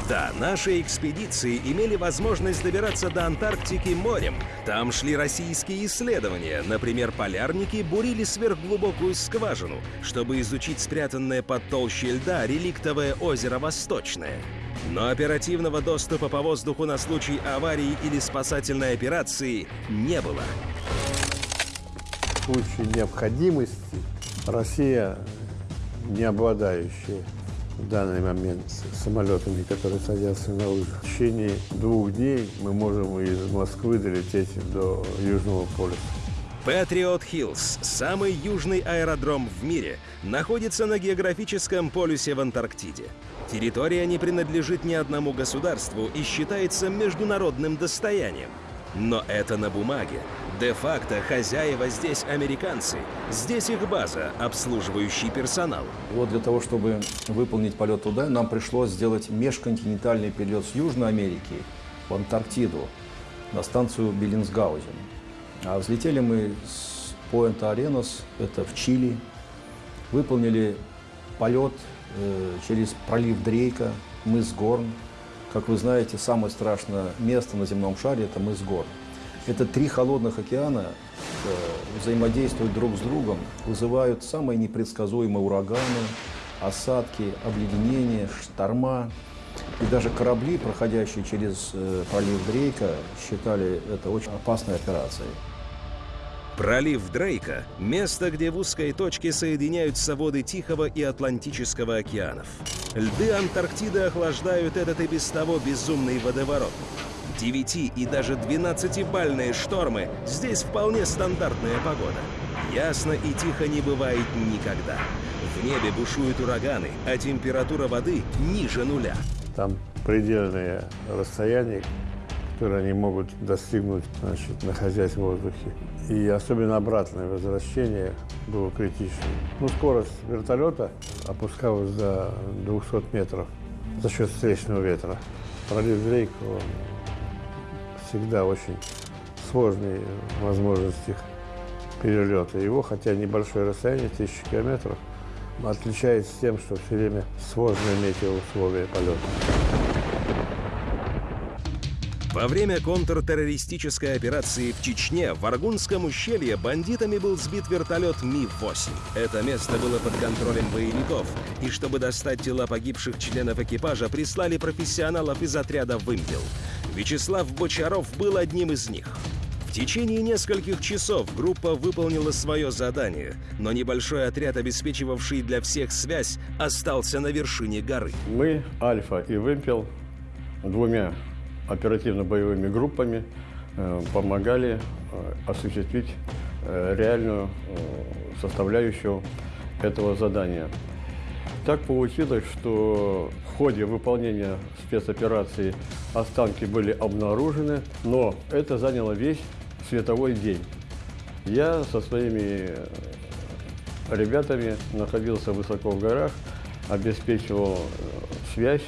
Да, наши экспедиции имели возможность добираться до Антарктики морем. Там шли российские исследования. Например, полярники бурили сверхглубокую скважину, чтобы изучить спрятанное под толщей льда реликтовое озеро Восточное. Но оперативного доступа по воздуху на случай аварии или спасательной операции не было. В случае необходимости Россия, не обладающая в данный момент самолетами, которые садятся на лыжи. В течение двух дней мы можем из Москвы долететь до Южного полюса. Патриот Хиллз, самый южный аэродром в мире, находится на географическом полюсе в Антарктиде. Территория не принадлежит ни одному государству и считается международным достоянием. Но это на бумаге. Де-факто хозяева здесь американцы. Здесь их база, обслуживающий персонал. Вот для того, чтобы выполнить полет туда, нам пришлось сделать межконтинентальный перелет с Южной Америки в Антарктиду на станцию Беллинсгаузен. А взлетели мы с Пойнта Аренос, это в Чили, выполнили полет через пролив Дрейка, мыс Горн. Как вы знаете, самое страшное место на земном шаре – это мыс Горн. Это три холодных океана э, взаимодействуют друг с другом, вызывают самые непредсказуемые ураганы, осадки, обледенения, шторма. И даже корабли, проходящие через э, пролив Дрейка, считали это очень опасной операцией. Пролив Дрейка – место, где в узкой точке соединяются воды Тихого и Атлантического океанов. Льды Антарктиды охлаждают этот и без того безумный водоворот. 9 и даже 12-бальные штормы – здесь вполне стандартная погода. Ясно и тихо не бывает никогда. В небе бушуют ураганы, а температура воды ниже нуля. Там предельные расстояния, которые они могут достигнуть, значит, находясь в воздухе. И особенно обратное возвращение было критичным. Ну, скорость вертолета опускалась до 200 метров за счет встречного ветра. Пролив Дрейк, всегда очень сложные возможности перелета. Его, хотя небольшое расстояние, тысячи километров, отличается тем, что все время сложные метеоусловия полета. Во время контртеррористической операции в Чечне в Аргунском ущелье бандитами был сбит вертолет Ми-8. Это место было под контролем боевиков, и чтобы достать тела погибших членов экипажа, прислали профессионалов из отряда «Вымпел». Вячеслав Бочаров был одним из них. В течение нескольких часов группа выполнила свое задание, но небольшой отряд, обеспечивавший для всех связь, остался на вершине горы. Мы, Альфа и Вымпел, двумя оперативно-боевыми группами э, помогали э, осуществить э, реальную составляющую этого задания. Так получилось, что в ходе выполнения спецоперации останки были обнаружены, но это заняло весь световой день. Я со своими ребятами находился высоко в горах, обеспечивал связь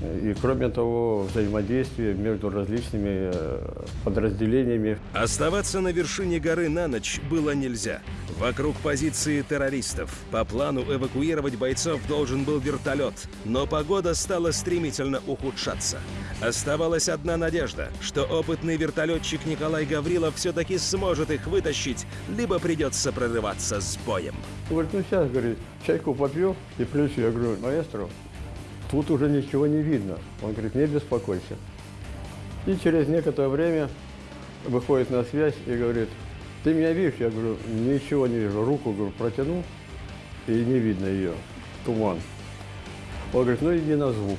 и, кроме того, взаимодействие между различными э, подразделениями. Оставаться на вершине горы на ночь было нельзя. Вокруг позиции террористов. По плану эвакуировать бойцов должен был вертолет, но погода стала стремительно ухудшаться. Оставалась одна надежда, что опытный вертолетчик Николай Гаврилов все-таки сможет их вытащить, либо придется прорываться с боем. Говорит, ну сейчас, говорит, чайку попью и плюс я говорю, маэстро, Тут уже ничего не видно. Он говорит, не беспокойся. И через некоторое время выходит на связь и говорит, ты меня видишь? Я говорю, ничего не вижу. Руку говорю, протянул, и не видно ее. Туман. Он говорит, ну иди на звук.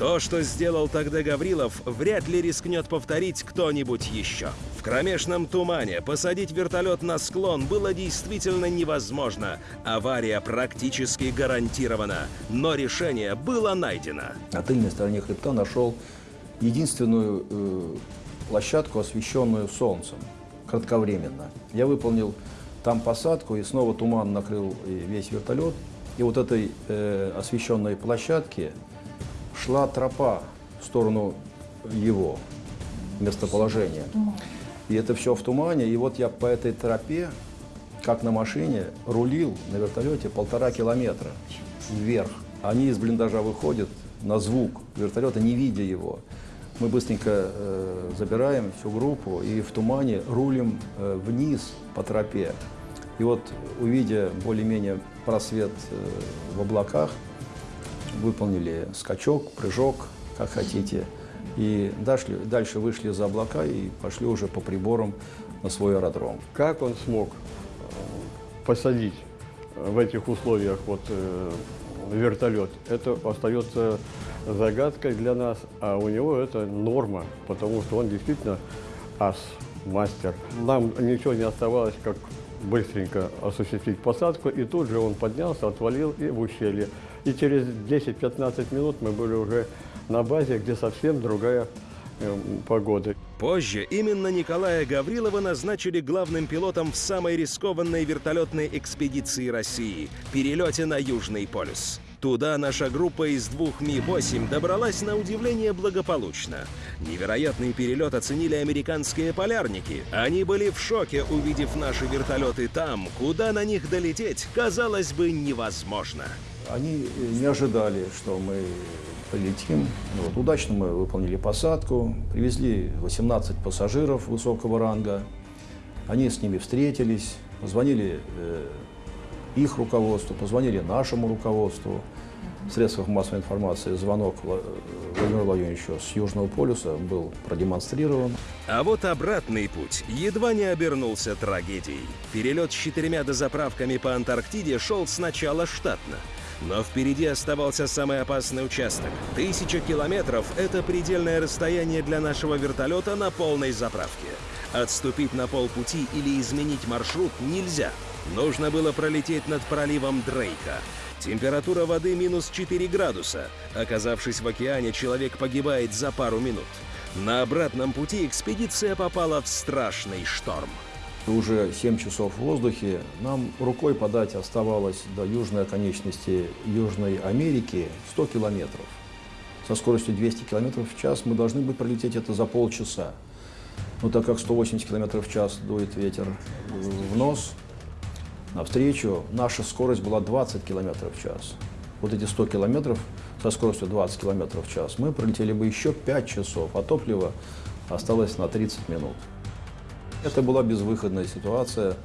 То, что сделал тогда Гаврилов, вряд ли рискнет повторить кто-нибудь еще. В кромешном тумане посадить вертолет на склон было действительно невозможно. Авария практически гарантирована, но решение было найдено. На тыльной стороне хребта нашел единственную э, площадку, освещенную солнцем, кратковременно. Я выполнил там посадку, и снова туман накрыл весь вертолет. И вот этой э, освещенной площадке шла тропа в сторону его местоположения. И это все в тумане. И вот я по этой тропе, как на машине, рулил на вертолете полтора километра вверх. Они из блиндажа выходят на звук вертолета, не видя его. Мы быстренько э, забираем всю группу и в тумане рулим э, вниз по тропе. И вот, увидя более-менее просвет э, в облаках, выполнили скачок, прыжок, как хотите. И дальше, дальше вышли за облака и пошли уже по приборам на свой аэродром. Как он смог э, посадить в этих условиях вот, э, вертолет, это остается загадкой для нас, а у него это норма, потому что он действительно ас мастер. Нам ничего не оставалось, как быстренько осуществить посадку, и тут же он поднялся, отвалил и в ущелье. И через 10-15 минут мы были уже на базе, где совсем другая э, погода. Позже именно Николая Гаврилова назначили главным пилотом в самой рискованной вертолетной экспедиции России – перелете на Южный полюс. Туда наша группа из двух Ми-8 добралась на удивление благополучно. Невероятный перелет оценили американские полярники. Они были в шоке, увидев наши вертолеты там, куда на них долететь, казалось бы, невозможно. Они не ожидали, что мы полетим. Вот, удачно мы выполнили посадку, привезли 18 пассажиров высокого ранга. Они с ними встретились, позвонили э, их руководству, позвонили нашему руководству. В средствах массовой информации звонок Владимиру Владимировичу с Южного полюса был продемонстрирован. А вот обратный путь едва не обернулся трагедией. Перелет с четырьмя дозаправками по Антарктиде шел сначала штатно. Но впереди оставался самый опасный участок. Тысяча километров — это предельное расстояние для нашего вертолета на полной заправке. Отступить на полпути или изменить маршрут нельзя. Нужно было пролететь над проливом Дрейка. Температура воды минус 4 градуса. Оказавшись в океане, человек погибает за пару минут. На обратном пути экспедиция попала в страшный шторм. Уже 7 часов в воздухе. Нам рукой подать оставалось до южной оконечности Южной Америки 100 километров. Со скоростью 200 километров в час мы должны были пролететь это за полчаса. Но так как 180 километров в час дует ветер в нос, навстречу наша скорость была 20 километров в час. Вот эти 100 километров со скоростью 20 километров в час мы пролетели бы еще 5 часов, а топлива осталось на 30 минут. Это была безвыходная ситуация.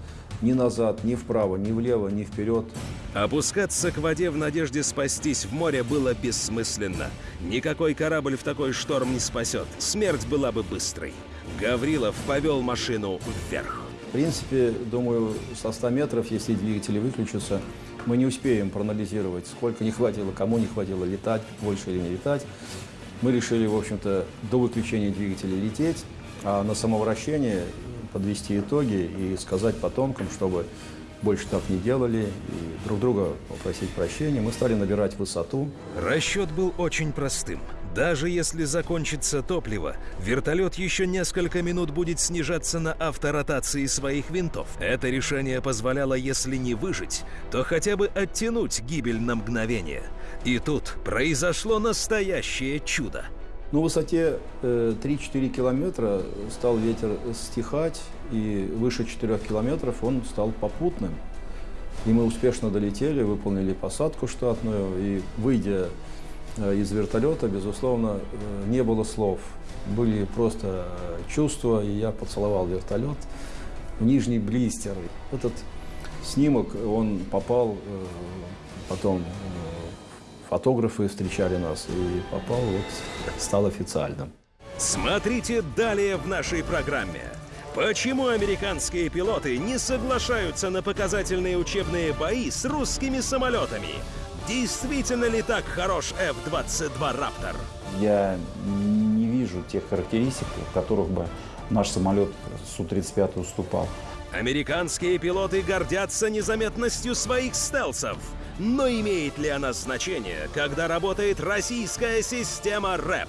Ни назад, ни вправо, ни влево, ни вперед. Опускаться к воде в надежде спастись в море было бессмысленно. Никакой корабль в такой шторм не спасет. Смерть была бы быстрой. Гаврилов повел машину вверх. В принципе, думаю, со 100 метров, если двигатели выключатся, мы не успеем проанализировать, сколько не хватило, кому не хватило летать, больше или не летать. Мы решили, в общем-то, до выключения двигателя лететь, а на самовращение подвести итоги и сказать потомкам, чтобы больше так не делали, и друг друга попросить прощения. Мы стали набирать высоту. Расчет был очень простым. Даже если закончится топливо, вертолет еще несколько минут будет снижаться на авторотации своих винтов. Это решение позволяло, если не выжить, то хотя бы оттянуть гибель на мгновение. И тут произошло настоящее чудо. На высоте э, 3-4 километра стал ветер стихать, и выше 4 километров он стал попутным. И мы успешно долетели, выполнили посадку штатную, и выйдя э, из вертолета, безусловно, э, не было слов. Были просто чувства, и я поцеловал вертолет в нижний блистер. Этот снимок, он попал потом фотографы встречали нас, и попал, вот, стал официальным. Смотрите далее в нашей программе. Почему американские пилоты не соглашаются на показательные учебные бои с русскими самолетами? Действительно ли так хорош F-22 «Раптор»? Я не вижу тех характеристик, в которых бы наш самолет Су-35 уступал. Американские пилоты гордятся незаметностью своих стелсов. Но имеет ли она значение, когда работает российская система РЭП?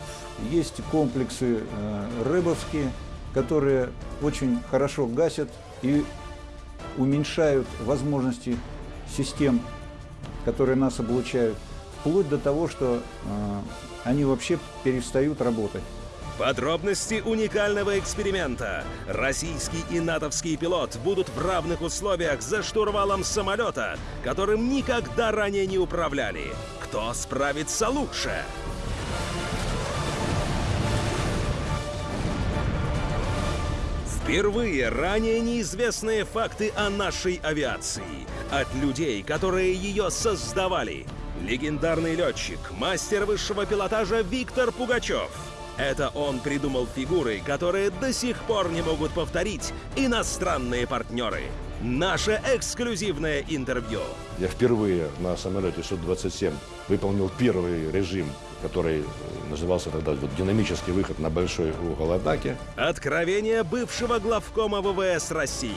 Есть комплексы э, рэбовские, которые очень хорошо гасят и уменьшают возможности систем, которые нас облучают, вплоть до того, что э, они вообще перестают работать. Подробности уникального эксперимента. Российский и натовский пилот будут в равных условиях за штурвалом самолета, которым никогда ранее не управляли. Кто справится лучше? Впервые ранее неизвестные факты о нашей авиации. От людей, которые ее создавали. Легендарный летчик, мастер высшего пилотажа Виктор Пугачев. Это он придумал фигуры, которые до сих пор не могут повторить иностранные партнеры. Наше эксклюзивное интервью. Я впервые на самолете Су-27 выполнил первый режим, который назывался тогда вот, динамический выход на большой угол атаки. Откровение бывшего главкома ВВС России.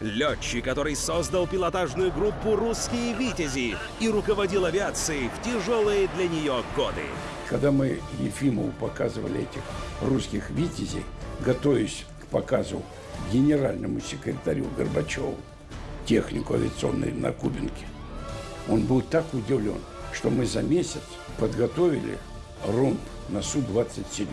Летчик, который создал пилотажную группу «Русские Витязи» и руководил авиацией в тяжелые для нее годы. Когда мы Ефимову показывали этих русских «Витязей», готовясь к показу генеральному секретарю Горбачеву, технику авиационной на Кубинке, он был так удивлен, что мы за месяц подготовили румб на Су-27.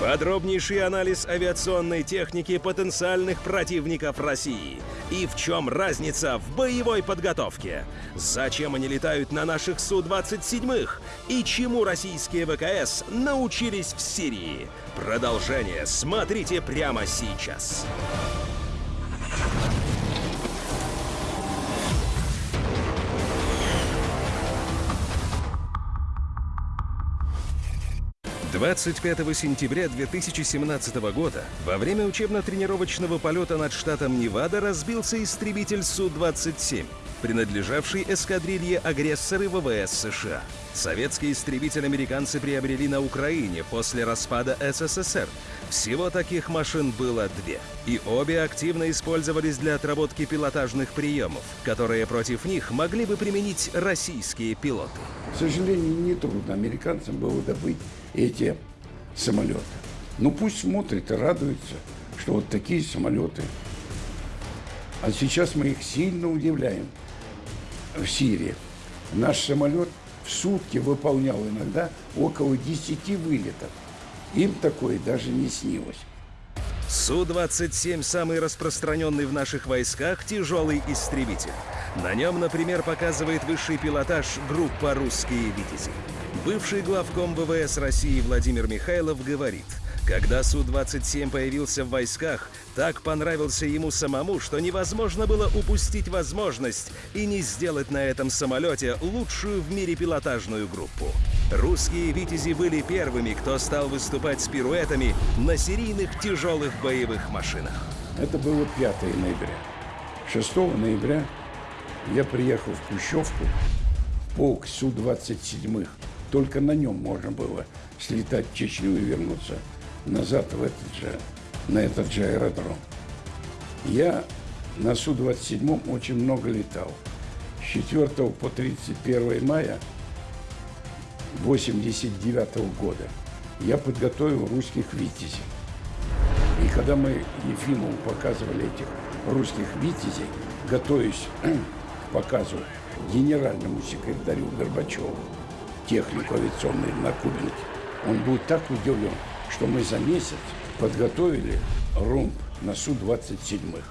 Подробнейший анализ авиационной техники потенциальных противников России. И в чем разница в боевой подготовке? Зачем они летают на наших Су-27? И чему российские ВКС научились в Сирии? Продолжение смотрите прямо сейчас. 25 сентября 2017 года во время учебно-тренировочного полета над штатом Невада разбился истребитель Су-27, принадлежавший эскадрилье агрессоры ВВС США. Советский истребитель американцы приобрели на Украине после распада СССР. Всего таких машин было две. И обе активно использовались для отработки пилотажных приемов, которые против них могли бы применить российские пилоты. К сожалению, нетрудно американцам было добыть эти самолеты. Ну пусть смотрят и радуются, что вот такие самолеты. А сейчас мы их сильно удивляем в Сирии. Наш самолет в сутки выполнял иногда около 10 вылетов. Им такое даже не снилось. Су-27 – самый распространенный в наших войсках тяжелый истребитель. На нем, например, показывает высший пилотаж группа «Русские Витязи». Бывший главком ВВС России Владимир Михайлов говорит, когда Су-27 появился в войсках, так понравился ему самому, что невозможно было упустить возможность и не сделать на этом самолете лучшую в мире пилотажную группу. Русские «Витязи» были первыми, кто стал выступать с пируэтами на серийных тяжелых боевых машинах. Это было 5 ноября. 6 ноября я приехал в Пущевку, полк Су-27 только на нем можно было слетать в Чечню и вернуться назад в этот же, на этот же аэродром. Я на Су-27 очень много летал. С 4 по 31 мая 89 года я подготовил русских «Витязей». И когда мы Ефимову показывали этих русских «Витязей», готовясь к показу генеральному секретарю Горбачеву, технику авиационную на Кубинке. Он был так удивлен, что мы за месяц подготовили румб на Су-27.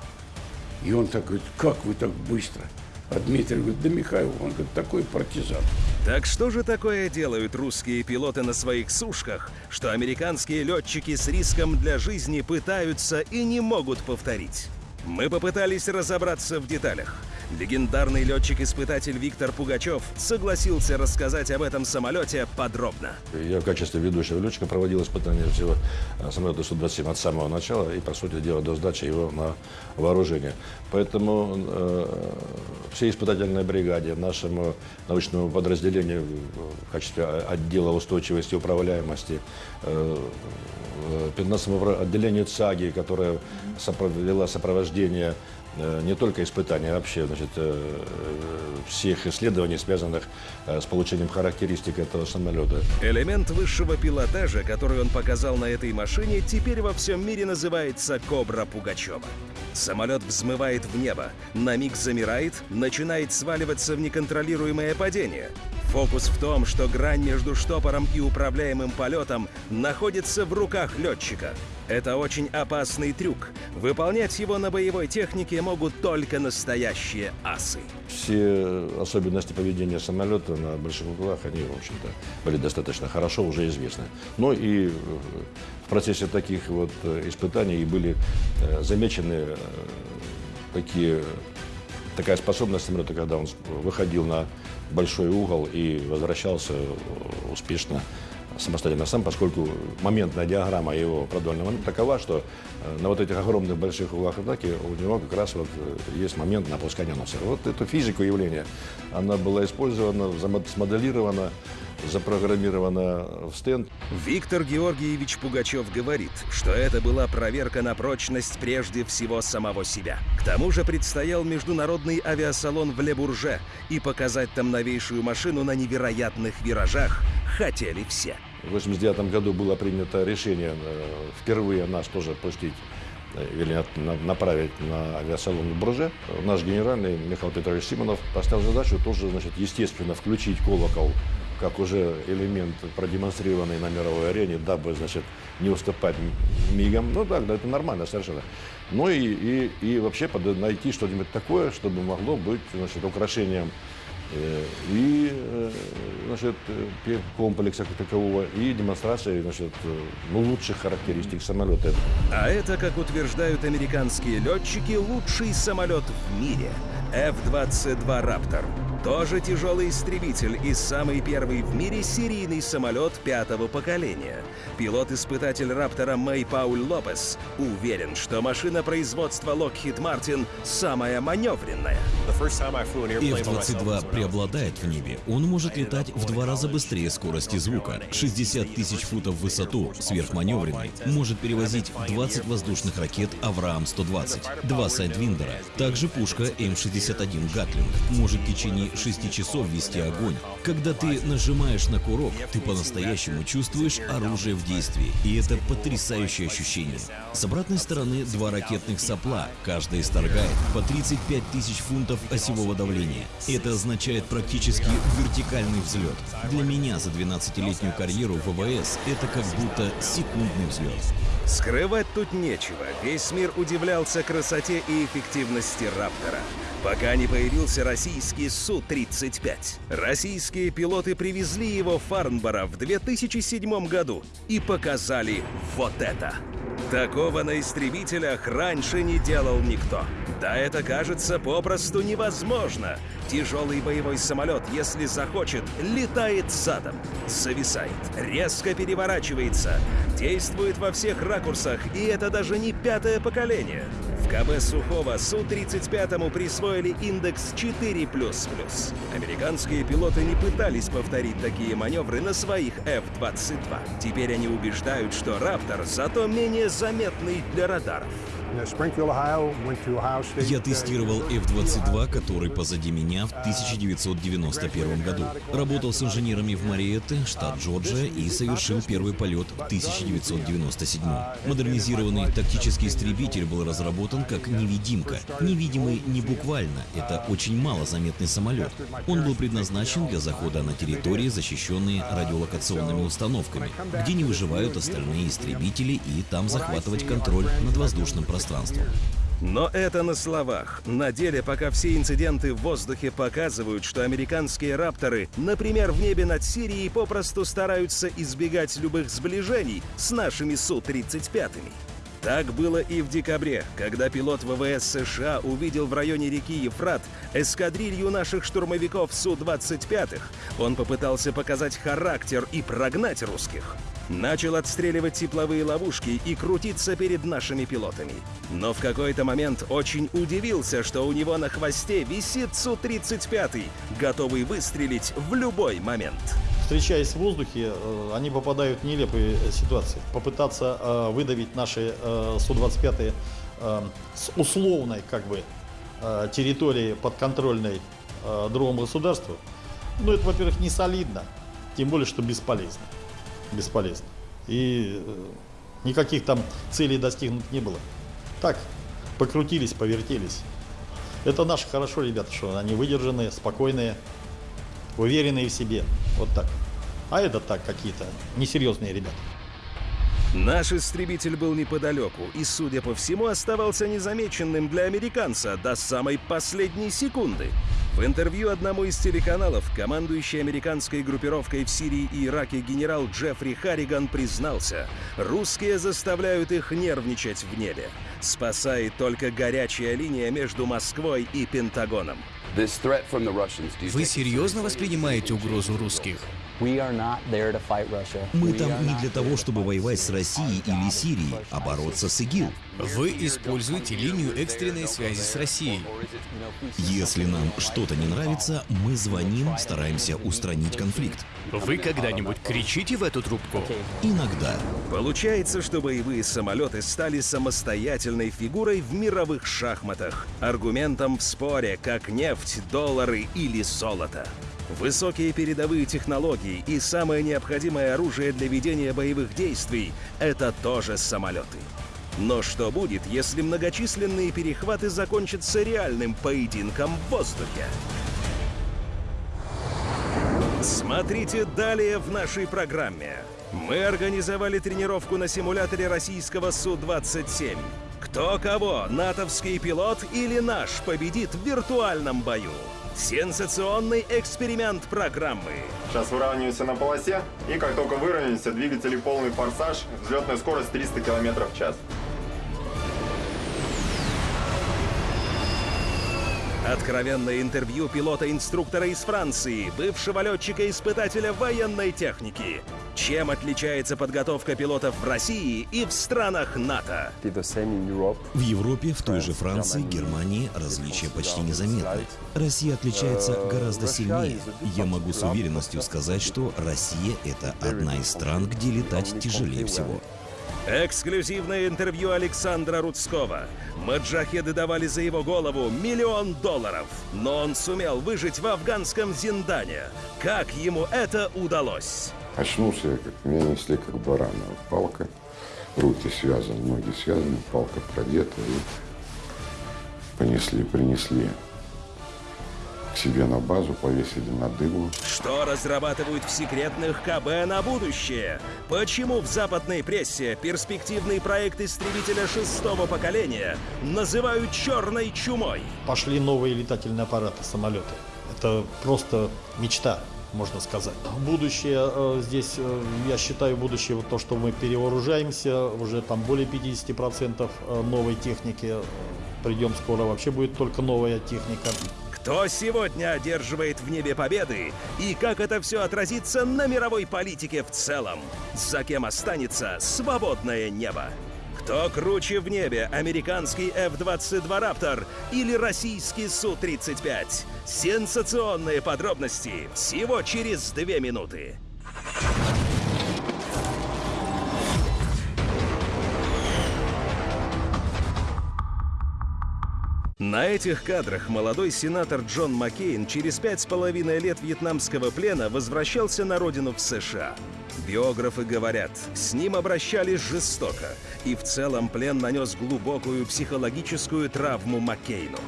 И он так говорит, как вы так быстро? А Дмитрий говорит, да Михаил, он говорит, такой партизан. Так что же такое делают русские пилоты на своих сушках, что американские летчики с риском для жизни пытаются и не могут повторить? Мы попытались разобраться в деталях – Легендарный летчик-испытатель Виктор Пугачев согласился рассказать об этом самолете подробно. Я в качестве ведущего летчика проводил испытания всего э, самолета Су-27 от самого начала и, по сути дела, до сдачи его на вооружение. Поэтому э, всей испытательной бригаде, нашему научному подразделению в качестве отдела устойчивости и управляемости, э, 15 отделению ЦАГИ, которое вела сопровождение не только испытания, а вообще значит, э, всех исследований, связанных э, с получением характеристик этого самолета. Элемент высшего пилотажа, который он показал на этой машине, теперь во всем мире называется «Кобра Пугачева». Самолет взмывает в небо, на миг замирает, начинает сваливаться в неконтролируемое падение. Фокус в том, что грань между штопором и управляемым полетом находится в руках летчика. Это очень опасный трюк. Выполнять его на боевой технике могут только настоящие асы. Все особенности поведения самолета на больших углах, они, в общем-то, были достаточно хорошо уже известны. Но и в процессе таких вот испытаний были э, замечены э, такие, такая способность самолета, когда он выходил на большой угол и возвращался успешно самостоятельно сам, поскольку моментная диаграмма его продольного такова, что э, на вот этих огромных больших углах атаки у него как раз вот э, есть момент на опускание носа. Вот эту физику явления, она была использована, смоделирована запрограммирована в стенд. Виктор Георгиевич Пугачев говорит, что это была проверка на прочность прежде всего самого себя. К тому же предстоял международный авиасалон в Лебурже, и показать там новейшую машину на невероятных виражах хотели все. В 1989 году было принято решение э, впервые нас тоже пустить э, или направить на авиасалон в Бурже. Наш генеральный Михаил Петрович Симонов поставил задачу тоже, значит, естественно, включить колокол как уже элемент, продемонстрированный на мировой арене, дабы, значит, не уступать мигом. Ну да, да, это нормально совершенно. Ну и, и, и вообще найти что-нибудь такое, чтобы могло быть, значит, украшением и э, значит, комплекса как такового, и демонстрацией значит, ну, лучших характеристик самолета. А это, как утверждают американские летчики, лучший самолет в мире – F-22 «Раптор». Тоже тяжелый истребитель и самый первый в мире серийный самолет пятого поколения. Пилот-испытатель «Раптора» Мэй Пауль Лопес уверен, что машина производства Lockheed Martin самая маневренная. F-22 преобладает в небе. Он может летать в два раза быстрее скорости звука. 60 тысяч футов в высоту, сверхманевренный. Может перевозить 20 воздушных ракет «Авраам-120», два сайдвиндера. Также пушка М-61 «Гатлинг». Может в течение 6 часов вести огонь. Когда ты нажимаешь на курок, ты по-настоящему чувствуешь оружие в действии. И это потрясающее ощущение. С обратной стороны два ракетных сопла, каждая исторгает по 35 тысяч фунтов осевого давления. Это означает практически вертикальный взлет. Для меня за 12-летнюю карьеру в ВВС это как будто секундный взлет. Скрывать тут нечего. Весь мир удивлялся красоте и эффективности «Раптора». Пока не появился российский Су-35. Российские пилоты привезли его в Фарнборо в 2007 году и показали вот это. Такого на истребителях раньше не делал никто. Да это кажется попросту невозможно. Тяжелый боевой самолет, если захочет, летает задом, зависает, резко переворачивается, действует во всех ракурсах, и это даже не пятое поколение. В КБ Сухого Су-35 присвоили индекс 4++. Американские пилоты не пытались повторить такие маневры на своих F-22. Теперь они убеждают, что «Раптор» зато менее заметный для радаров. Я тестировал F-22, который позади меня в 1991 году. Работал с инженерами в Мариетте, штат Джорджия, и совершил первый полет в 1997. Модернизированный тактический истребитель был разработан как невидимка. Невидимый не буквально, это очень малозаметный самолет. Он был предназначен для захода на территории, защищенные радиолокационными установками, где не выживают остальные истребители и там захватывать контроль над воздушным пространством пространством. Но это на словах. На деле, пока все инциденты в воздухе показывают, что американские «Рапторы», например, в небе над Сирией, попросту стараются избегать любых сближений с нашими Су-35. Так было и в декабре, когда пилот ВВС США увидел в районе реки Ефрат эскадрилью наших штурмовиков Су-25. Он попытался показать характер и прогнать русских. Начал отстреливать тепловые ловушки и крутиться перед нашими пилотами. Но в какой-то момент очень удивился, что у него на хвосте висит Су-35, готовый выстрелить в любой момент. Встречаясь в воздухе, э, они попадают в нелепые ситуации. Попытаться э, выдавить наши э, Су-25 с условной как бы территории подконтрольной другому государству, ну это, во-первых, не солидно, тем более, что бесполезно бесполезно. И э, никаких там целей достигнуть не было. Так, покрутились, повертелись. Это наши хорошо, ребята, что они выдержанные, спокойные, уверенные в себе. Вот так. А это так, какие-то несерьезные ребята. Наш истребитель был неподалеку и, судя по всему, оставался незамеченным для американца до самой последней секунды. В интервью одному из телеканалов командующий американской группировкой в Сирии и Ираке генерал Джеффри Харриган признался, русские заставляют их нервничать в небе. Спасает только горячая линия между Москвой и Пентагоном. Вы серьезно воспринимаете угрозу русских? Мы там не для того, чтобы воевать с Россией или Сирией, а бороться с ИГИЛ. Вы используете линию экстренной связи с Россией. Если нам что-то не нравится, мы звоним, стараемся устранить конфликт. Вы когда-нибудь кричите в эту трубку? Иногда. Получается, что боевые самолеты стали самостоятельной фигурой в мировых шахматах, аргументом в споре, как нефть, доллары или золото. Высокие передовые технологии и самое необходимое оружие для ведения боевых действий — это тоже самолеты. Но что будет, если многочисленные перехваты закончатся реальным поединком в воздухе? Смотрите далее в нашей программе. Мы организовали тренировку на симуляторе российского Су-27. Кто кого, натовский пилот или наш, победит в виртуальном бою? Сенсационный эксперимент программы. Сейчас выравниваемся на полосе, и как только выровняемся, двигатели полный форсаж, взлетная скорость 300 км в час. Откровенное интервью пилота-инструктора из Франции, бывшего летчика-испытателя военной техники. Чем отличается подготовка пилотов в России и в странах НАТО? В Европе, в той же Франции, Германии различия почти незаметны. Россия отличается гораздо сильнее. Я могу с уверенностью сказать, что Россия — это одна из стран, где летать тяжелее всего. Эксклюзивное интервью Александра Рудского. Маджахеды давали за его голову миллион долларов. Но он сумел выжить в афганском Зиндане. Как ему это удалось? Очнулся я, как меня несли как барана. Палка, руки связаны, ноги связаны, палка продета. И понесли, принесли к себе на базу, повесили на дыбу. Что разрабатывают в секретных КБ на будущее? Почему в западной прессе перспективный проект истребителя шестого поколения называют черной чумой? Пошли новые летательные аппараты, самолеты. Это просто мечта можно сказать. Будущее э, здесь, э, я считаю, будущее вот то, что мы перевооружаемся, уже там более 50% э, новой техники. Придем скоро, вообще будет только новая техника. Кто сегодня одерживает в небе победы и как это все отразится на мировой политике в целом? За кем останется свободное небо? Кто круче в небе, американский F-22 Raptor или российский Су-35? Сенсационные подробности всего через две минуты. На этих кадрах молодой сенатор Джон Маккейн через пять с половиной лет вьетнамского плена возвращался на родину в США. Биографы говорят, с ним обращались жестоко, и в целом плен нанес глубокую психологическую травму Маккейну.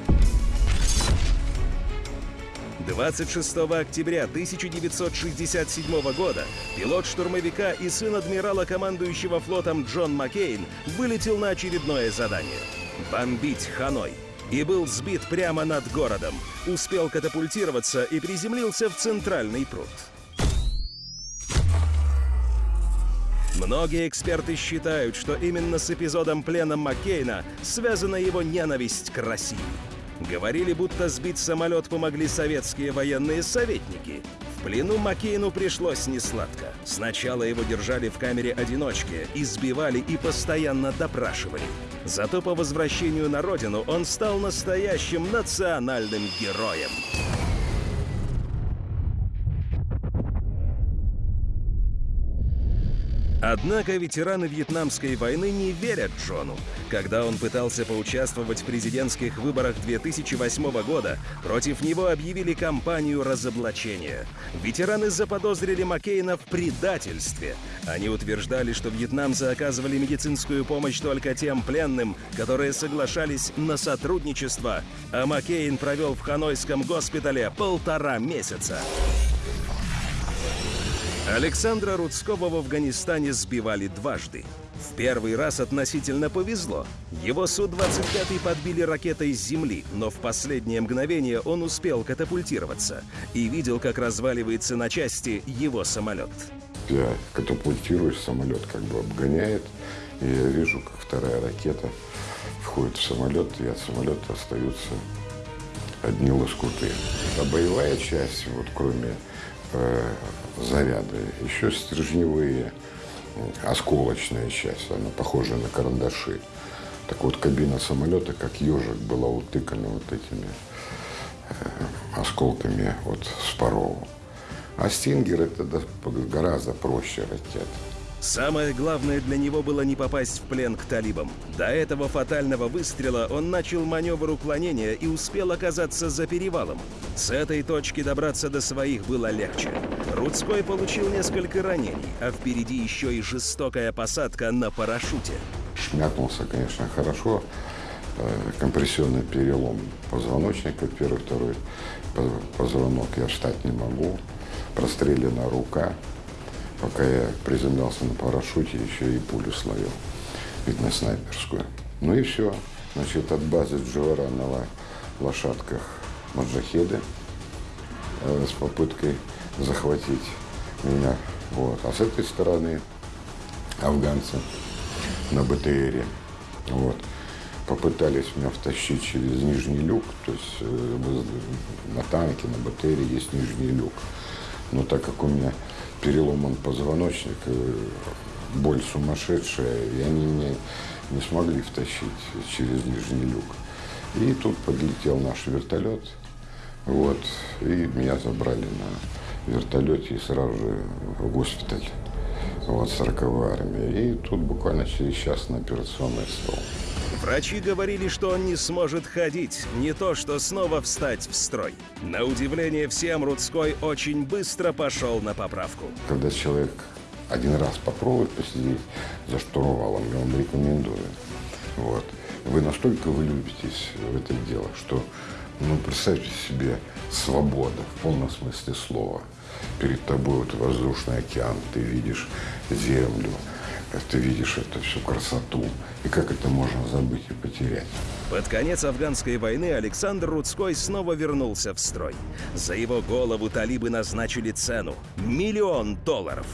26 октября 1967 года пилот штурмовика и сын адмирала, командующего флотом Джон Маккейн, вылетел на очередное задание – бомбить Ханой – и был сбит прямо над городом. Успел катапультироваться и приземлился в центральный пруд. Многие эксперты считают, что именно с эпизодом плена Маккейна связана его ненависть к России. Говорили, будто сбить самолет помогли советские военные советники. В плену Маккейну пришлось несладко. Сначала его держали в камере одиночки, избивали и постоянно допрашивали. Зато по возвращению на родину он стал настоящим национальным героем. Однако ветераны Вьетнамской войны не верят Джону. Когда он пытался поучаствовать в президентских выборах 2008 года, против него объявили кампанию разоблачения. Ветераны заподозрили Маккейна в предательстве. Они утверждали, что вьетнамцы оказывали медицинскую помощь только тем пленным, которые соглашались на сотрудничество, а Маккейн провел в Ханойском госпитале полтора месяца. Александра Рудского в Афганистане сбивали дважды. В первый раз относительно повезло. Его Су-25 подбили ракетой с земли, но в последнее мгновение он успел катапультироваться и видел, как разваливается на части его самолет. Я катапультируюсь, самолет как бы обгоняет, и я вижу, как вторая ракета входит в самолет, и от самолета остаются одни лоскуты. А боевая часть, вот кроме заряды, еще стержневые, э, осколочная часть, она похожа на карандаши. Так вот, кабина самолета, как ежик, была утыкана вот этими э, осколками вот Спарова. А Стингер это гораздо проще ракета. Самое главное для него было не попасть в плен к талибам. До этого фатального выстрела он начал маневр уклонения и успел оказаться за перевалом. С этой точки добраться до своих было легче. Рудской получил несколько ранений, а впереди еще и жестокая посадка на парашюте. Шмякнулся, конечно, хорошо. Э, Компрессионный перелом позвоночника, первый, второй по- позвонок я встать не могу. Прострелена рука. Пока я приземлялся на парашюте, еще и пулю словил. Видно, снайперскую. Ну и все. Значит, от базы Джора на лошадках маджахеды э, с попыткой захватить меня. Вот. А с этой стороны афганцы на БТРе. Вот. Попытались меня втащить через нижний люк, то есть э, на танке, на БТРе есть нижний люк. Но так как у меня переломан позвоночник, э, боль сумасшедшая, и они меня не смогли втащить через нижний люк. И тут подлетел наш вертолет, вот, и меня забрали на вертолете и сразу же в госпиталь, вот, 40 армии. И тут буквально через час на операционный стол. Врачи говорили, что он не сможет ходить, не то что снова встать в строй. На удивление всем, Рудской очень быстро пошел на поправку. Когда человек один раз попробует посидеть за штурвалом, я вам рекомендую. Вот. Вы настолько влюбитесь в это дело, что, ну, представьте себе, свобода в полном смысле слова. Перед тобой вот воздушный океан, ты видишь землю, ты видишь эту всю красоту. И как это можно забыть и потерять? Под конец афганской войны Александр Рудской снова вернулся в строй. За его голову талибы назначили цену – миллион долларов.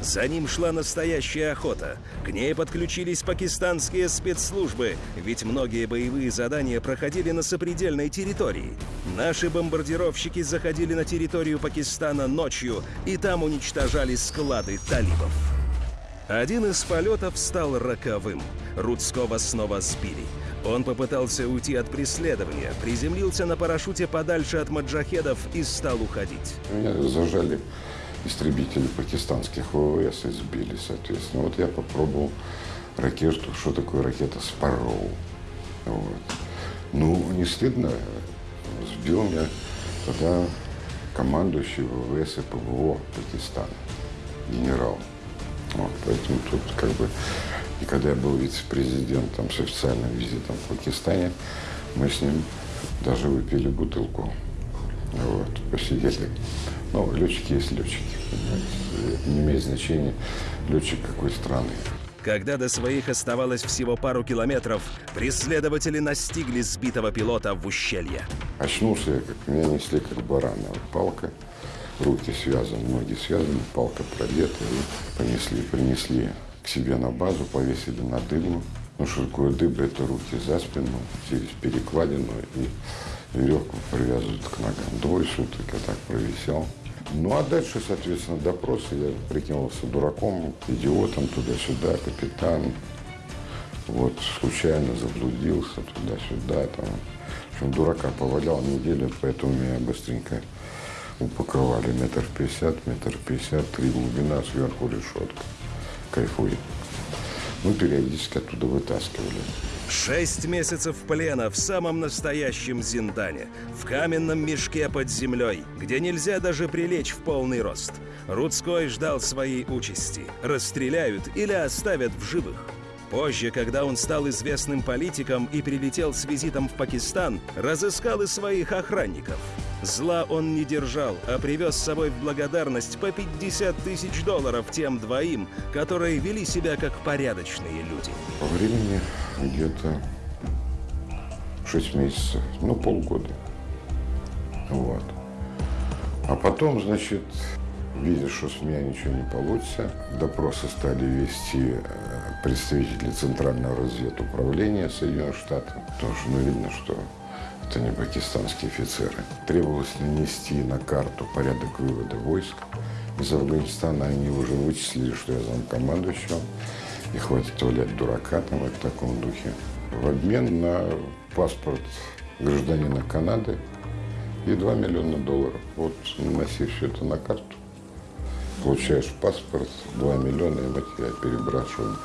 За ним шла настоящая охота. К ней подключились пакистанские спецслужбы, ведь многие боевые задания проходили на сопредельной территории. Наши бомбардировщики заходили на территорию Пакистана ночью и там уничтожали склады талибов. Один из полетов стал роковым. Рудского снова сбили. Он попытался уйти от преследования, приземлился на парашюте подальше от маджахедов и стал уходить. Меня зажали истребители пакистанских ВВС и сбили, соответственно. Вот я попробовал ракету, что такое ракета Спарроу. Вот. Ну, не стыдно, сбил меня тогда командующий ВВС и ПВО Пакистана, генерал. Вот, поэтому тут как бы, и когда я был вице-президентом с официальным визитом в Пакистане, мы с ним даже выпили бутылку. Вот, посидели. Ну, летчики есть летчики. понимаете. Это не имеет значения, летчик какой страны. Когда до своих оставалось всего пару километров, преследователи настигли сбитого пилота в ущелье. Очнулся я, как меня несли как барана. Палка, руки связаны, ноги связаны, палка продета. И понесли, принесли к себе на базу, повесили на дыбу. Ну, что такое дыба? Это руки за спину, через перекладину и веревку привязывают к ногам. Двое суток я так провисел. Ну, а дальше, соответственно, допросы. Я прикинулся дураком, идиотом туда-сюда, капитан. Вот, случайно заблудился туда-сюда, там. В общем, дурака повалял неделю, поэтому меня быстренько упаковали. Метр пятьдесят, метр пятьдесят, три глубина, сверху решетка. Кайфует. Ну, периодически оттуда вытаскивали. Шесть месяцев плена в самом настоящем Зиндане, в каменном мешке под землей, где нельзя даже прилечь в полный рост. Рудской ждал своей участи. Расстреляют или оставят в живых. Позже, когда он стал известным политиком и прилетел с визитом в Пакистан, разыскал и своих охранников. Зла он не держал, а привез с собой в благодарность по 50 тысяч долларов тем двоим, которые вели себя как порядочные люди. По времени где-то 6 месяцев, ну, полгода. Вот. А потом, значит, видя, что с меня ничего не получится, допросы стали вести э, представители Центрального разведуправления Соединенных Штатов. Потому что, ну, видно, что Это не пакистанские офицеры. Требовалось нанести на карту порядок вывода войск из Афганистана. Они уже вычислили, что я замкомандующего. И хватит валять дурака там в таком духе. В обмен на паспорт гражданина Канады и 2 миллиона долларов. Вот наноси все это на карту, получаешь паспорт, 2 миллиона, и мы тебя перебрасываем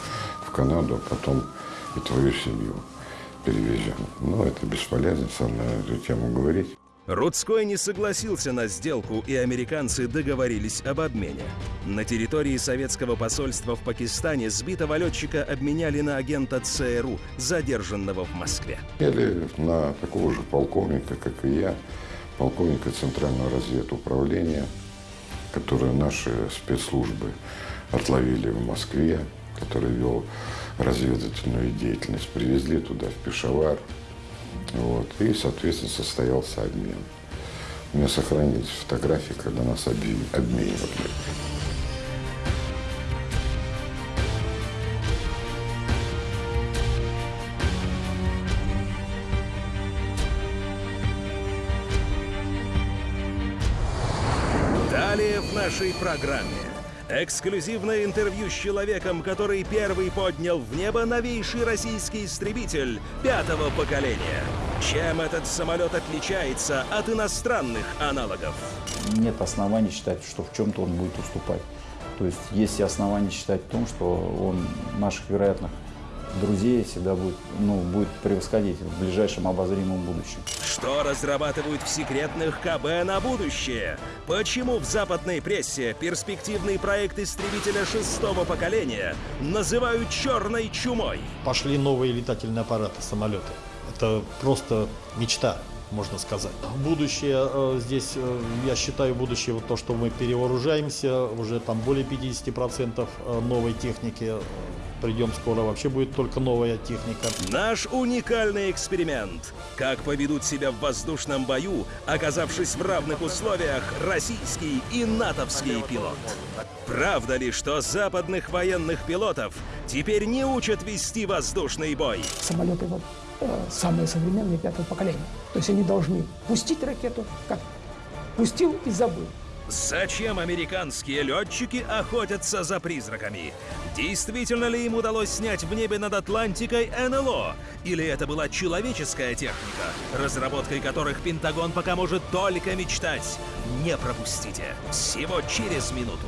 в Канаду, а потом и твою семью перевезем. Но это бесполезно со мной на эту тему говорить. Рудской не согласился на сделку, и американцы договорились об обмене. На территории советского посольства в Пакистане сбитого летчика обменяли на агента ЦРУ, задержанного в Москве. Или на такого же полковника, как и я, полковника Центрального разведуправления, которое наши спецслужбы отловили в Москве, который вел разведывательную деятельность, привезли туда, в Пешавар, вот, и, соответственно, состоялся обмен. У меня сохранились фотографии, когда нас обменивали. Программе. Эксклюзивное интервью с человеком, который первый поднял в небо новейший российский истребитель пятого поколения. Чем этот самолет отличается от иностранных аналогов? Нет оснований считать, что в чем-то он будет уступать. То есть есть основания считать в том, что он наших вероятных друзей всегда будет, ну, будет превосходить в ближайшем обозримом будущем. Что разрабатывают в секретных КБ на будущее? Почему в западной прессе перспективный проект истребителя шестого поколения называют черной чумой? Пошли новые летательные аппараты, самолеты. Это просто мечта можно сказать. Будущее э, здесь, э, я считаю, будущее вот то, что мы перевооружаемся, уже там более 50% э, новой техники придем скоро, вообще будет только новая техника. Наш уникальный эксперимент. Как поведут себя в воздушном бою, оказавшись в равных условиях российский и натовский пилот. Правда ли, что западных военных пилотов теперь не учат вести воздушный бой? Самолеты вот самые современные пятого поколения. То есть они должны пустить ракету, как пустил и забыл. Зачем американские летчики охотятся за призраками? Действительно ли им удалось снять в небе над Атлантикой НЛО? Или это была человеческая техника, разработкой которых Пентагон пока может только мечтать? Не пропустите. Всего через минуту.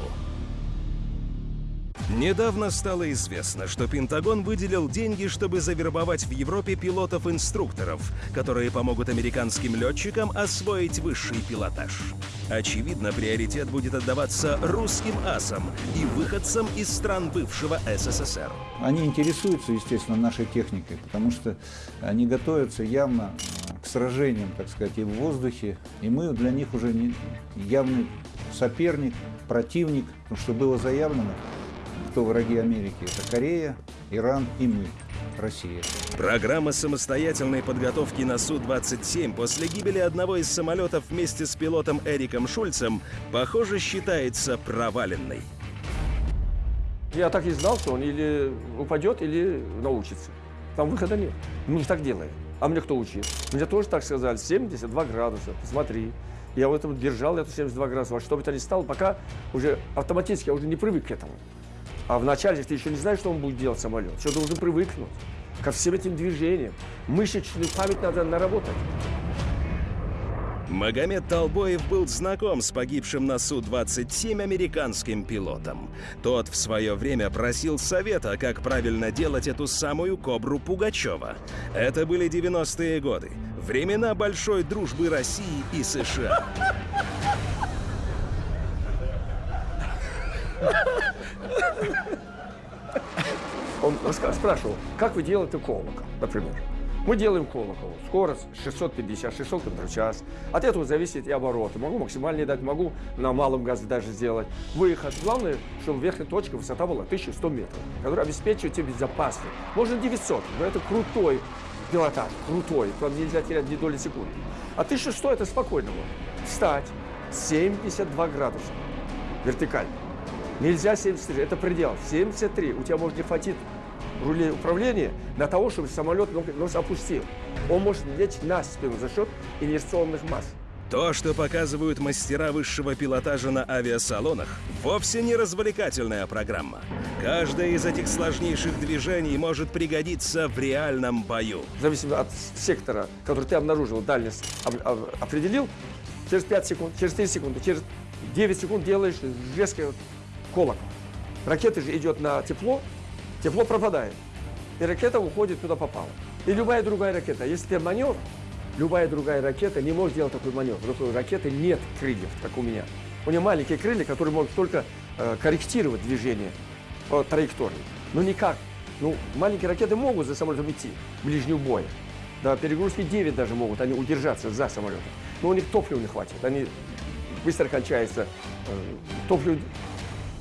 Недавно стало известно, что Пентагон выделил деньги, чтобы завербовать в Европе пилотов-инструкторов, которые помогут американским летчикам освоить высший пилотаж. Очевидно, приоритет будет отдаваться русским асам и выходцам из стран бывшего СССР. Они интересуются, естественно, нашей техникой, потому что они готовятся явно к сражениям, так сказать, и в воздухе, и мы для них уже не явный соперник, противник, что было заявлено, кто враги Америки. Это Корея, Иран и мы, Россия. Программа самостоятельной подготовки на Су-27 после гибели одного из самолетов вместе с пилотом Эриком Шульцем, похоже, считается проваленной. Я так и знал, что он или упадет, или научится. Там выхода нет. Мы так делаем. А мне кто учил? Мне тоже так сказали, 72 градуса, посмотри. Я вот этом держал эту 72 градуса, во что бы то ни стало, пока уже автоматически я уже не привык к этому. А вначале ты еще не знаешь, что он будет делать самолет. Все должен привыкнуть ко всем этим движениям. Мышечную память надо наработать. Магомед Толбоев был знаком с погибшим на Су-27 американским пилотом. Тот в свое время просил совета, как правильно делать эту самую «Кобру» Пугачева. Это были 90-е годы, времена большой дружбы России и США. Он спрашивал, как вы делаете колокол, например. Мы делаем колокол. Скорость 650, 600 км в час. От этого зависит и обороты. Могу максимальный дать, могу на малом газе даже сделать. Выход. Главное, чтобы верхняя точка высота была 1100 метров, которая обеспечивает тебе безопасность. Можно 900, но это крутой пилотаж, крутой. Там нельзя терять ни доли секунды. А 1100 это спокойно. Встать 72 градуса вертикально. Нельзя 73, это предел. 73, у тебя может не хватить руле управления для того, чтобы самолет нос опустил. Он может лечь на спину за счет инерционных масс. То, что показывают мастера высшего пилотажа на авиасалонах, вовсе не развлекательная программа. Каждое из этих сложнейших движений может пригодиться в реальном бою. Зависимо от сектора, который ты обнаружил, дальность определил, через 5 секунд, через 3 секунды, через 9 секунд делаешь резкий колокол. Ракета же идет на тепло, тепло пропадает. И ракета уходит куда попала. И любая другая ракета. Если ты маневр, любая другая ракета не может делать такой маневр. У ракеты нет крыльев, как у меня. У нее маленькие крылья, которые могут только э, корректировать движение по траектории. Но никак. Ну, маленькие ракеты могут за самолетом идти, ближнего боя. Да, перегрузки 9 даже могут они удержаться за самолетом. Но у них топлива не хватит. Они быстро кончаются. Э, топливо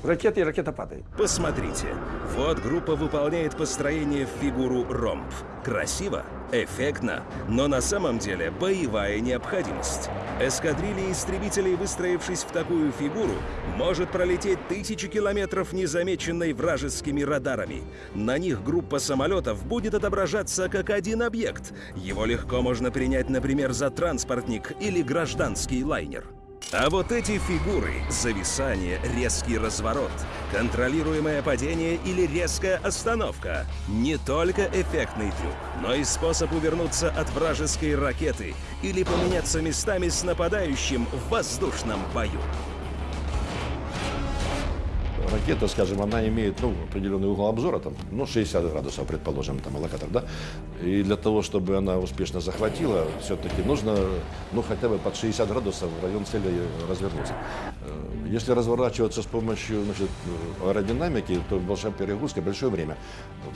ракеты и ракета падает. Посмотрите. Вот группа выполняет построение в фигуру ромб. Красиво, эффектно, но на самом деле боевая необходимость. Эскадрилья истребителей, выстроившись в такую фигуру, может пролететь тысячи километров незамеченной вражескими радарами. На них группа самолетов будет отображаться как один объект. Его легко можно принять, например, за транспортник или гражданский лайнер. А вот эти фигуры – зависание, резкий разворот, контролируемое падение или резкая остановка – не только эффектный трюк, но и способ увернуться от вражеской ракеты или поменяться местами с нападающим в воздушном бою ракета, скажем, она имеет ну, определенный угол обзора, там, ну, 60 градусов, предположим, там, локатор, да, и для того, чтобы она успешно захватила, все-таки нужно, ну, хотя бы под 60 градусов в район цели развернуться. Э, если разворачиваться с помощью, значит, аэродинамики, то большая перегрузка, большое время.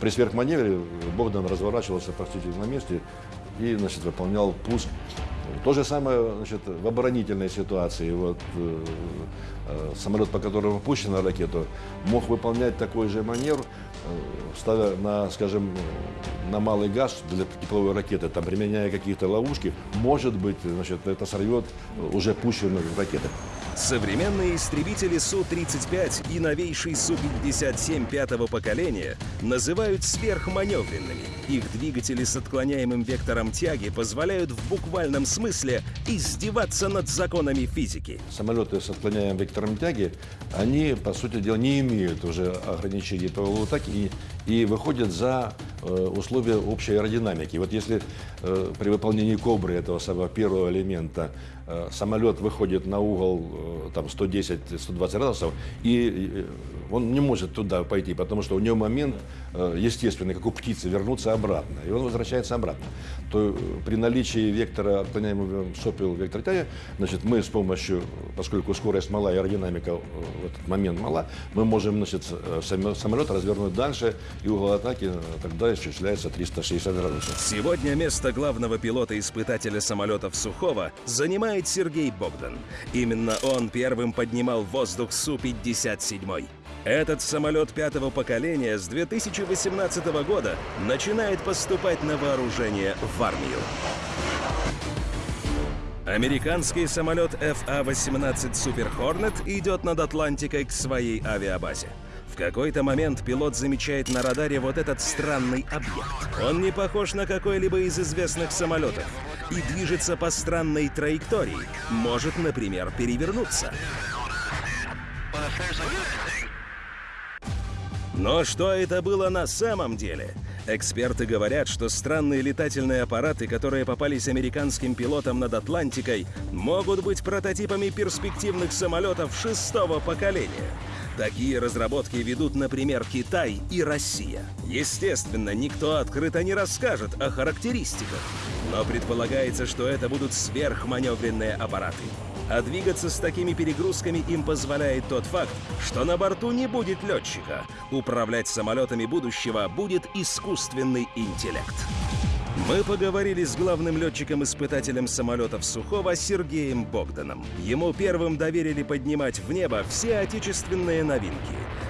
При сверхманевре Богдан разворачивался практически на месте и, значит, выполнял пуск то же самое значит, в оборонительной ситуации. Вот, э, э, самолет, по которому пущена ракету, мог выполнять такой же маневр, ставя на, скажем, на малый газ для тепловой ракеты, там, применяя какие-то ловушки, может быть, значит, это сорвет уже пущенную ракету. Современные истребители Су-35 и новейший Су-57 пятого поколения называют сверхманевренными. Их двигатели с отклоняемым вектором тяги позволяют в буквальном смысле издеваться над законами физики. Самолеты с отклоняемым вектором тяги, они, по сути дела, не имеют уже ограничений по атаки и, и выходят за э, условия общей аэродинамики. Вот если э, при выполнении кобры этого самого первого элемента самолет выходит на угол э, там 110-120 градусов, и э, он не может туда пойти, потому что у него момент естественный, как у птицы, вернуться обратно, и он возвращается обратно. То при наличии вектора, отклоняемого сопел вектора тяги, значит, мы с помощью, поскольку скорость мала и аэродинамика в этот момент мала, мы можем значит, самолет развернуть дальше, и угол атаки тогда исчисляется 360 градусов. Сегодня место главного пилота-испытателя самолетов Сухого занимает знает Сергей Богдан. Именно он первым поднимал воздух Су-57. Этот самолет пятого поколения с 2018 года начинает поступать на вооружение в армию. Американский самолет FA-18 Super Hornet идет над Атлантикой к своей авиабазе. Какой-то момент пилот замечает на радаре вот этот странный объект. Он не похож на какой-либо из известных самолетов и движется по странной траектории. Может, например, перевернуться. Но что это было на самом деле? Эксперты говорят, что странные летательные аппараты, которые попались американским пилотам над Атлантикой, могут быть прототипами перспективных самолетов шестого поколения. Такие разработки ведут, например, Китай и Россия. Естественно, никто открыто не расскажет о характеристиках, но предполагается, что это будут сверхманевренные аппараты. А двигаться с такими перегрузками им позволяет тот факт, что на борту не будет летчика. Управлять самолетами будущего будет искусственный интеллект. Мы поговорили с главным летчиком-испытателем самолетов Сухого Сергеем Богданом. Ему первым доверили поднимать в небо все отечественные новинки.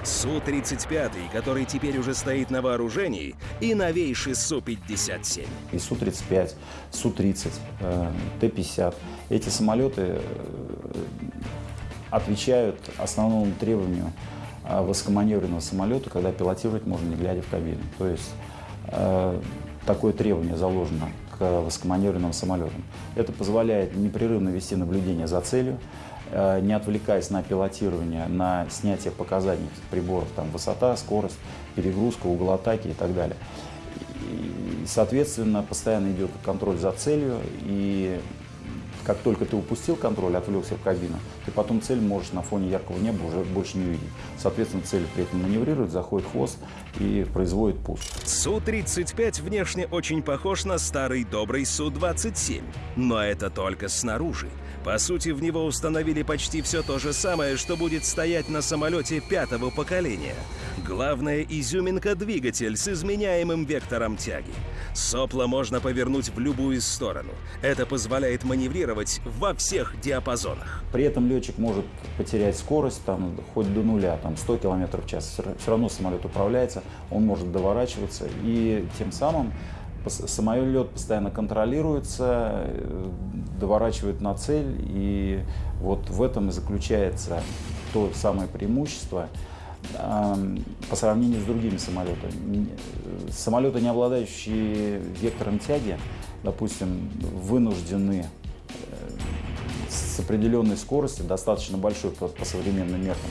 Су-35, который теперь уже стоит на вооружении, и новейший Су-57. И Су-35, Су-30, Т-50. Эти самолеты э, отвечают основному требованию а, высокоманевренного самолета, когда пилотировать можно не глядя в кабину. То есть э, такое требование заложено к высокоманевренным самолетам. Это позволяет непрерывно вести наблюдение за целью, э, не отвлекаясь на пилотирование, на снятие показаний приборов, там, высота, скорость, перегрузка, угол атаки и так далее. И, соответственно, постоянно идет контроль за целью, и как только ты упустил контроль, отвлекся в кабину, ты потом цель можешь на фоне яркого неба уже больше не увидеть. Соответственно, цель при этом маневрирует, заходит хвост и производит пуск. Су-35 внешне очень похож на старый добрый Су-27, но это только снаружи. По сути, в него установили почти все то же самое, что будет стоять на самолете пятого поколения. Главная изюминка – двигатель с изменяемым вектором тяги. Сопла можно повернуть в любую сторону. Это позволяет маневрировать во всех диапазонах. При этом летчик может потерять скорость там, хоть до нуля, там 100 км в час. Все равно самолет управляется, он может доворачиваться. И тем самым самолет постоянно контролируется, э, доворачивает на цель. И вот в этом и заключается то самое преимущество – по сравнению с другими самолетами. Самолеты, не обладающие вектором тяги, допустим, вынуждены э, с определенной скоростью, достаточно большой по, по современным меркам,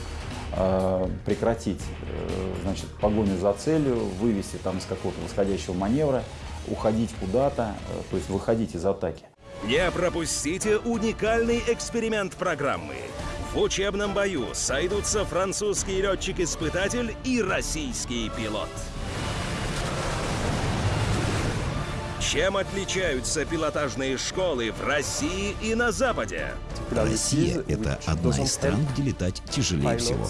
э, прекратить э, значит, погоню за целью, вывести там из какого-то восходящего маневра, уходить куда-то, то есть выходить из атаки. Не пропустите уникальный эксперимент программы. В учебном бою сойдутся французский летчик-испытатель и российский пилот. Чем отличаются пилотажные школы в России и на Западе? Россия — это одна из стран, где летать тяжелее всего.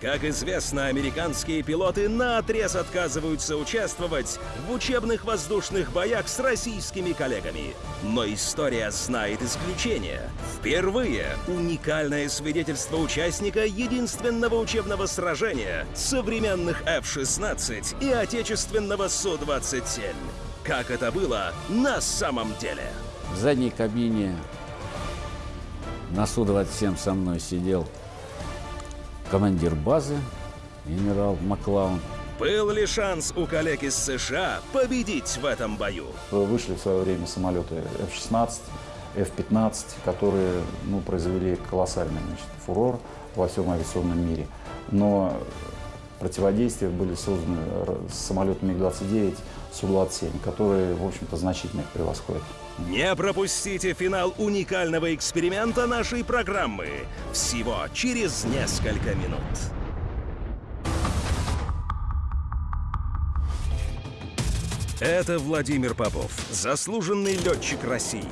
Как известно, американские пилоты на отрез отказываются участвовать в учебных воздушных боях с российскими коллегами. Но история знает исключение. Впервые уникальное свидетельство участника единственного учебного сражения современных F-16 и отечественного Су-27. Как это было на самом деле? В задней кабине на Су-27 со мной сидел командир базы, генерал Маклаун. Был ли шанс у коллег из США победить в этом бою? Вышли в свое время самолеты F-16, F-15, которые ну, произвели колоссальный значит, фурор во всем авиационном мире. Но противодействия были созданы самолетами МиГ-29, Су-27, которые, в общем-то, значительно их превосходят. Не пропустите финал уникального эксперимента нашей программы. Всего через несколько минут. Это Владимир Попов, заслуженный летчик России.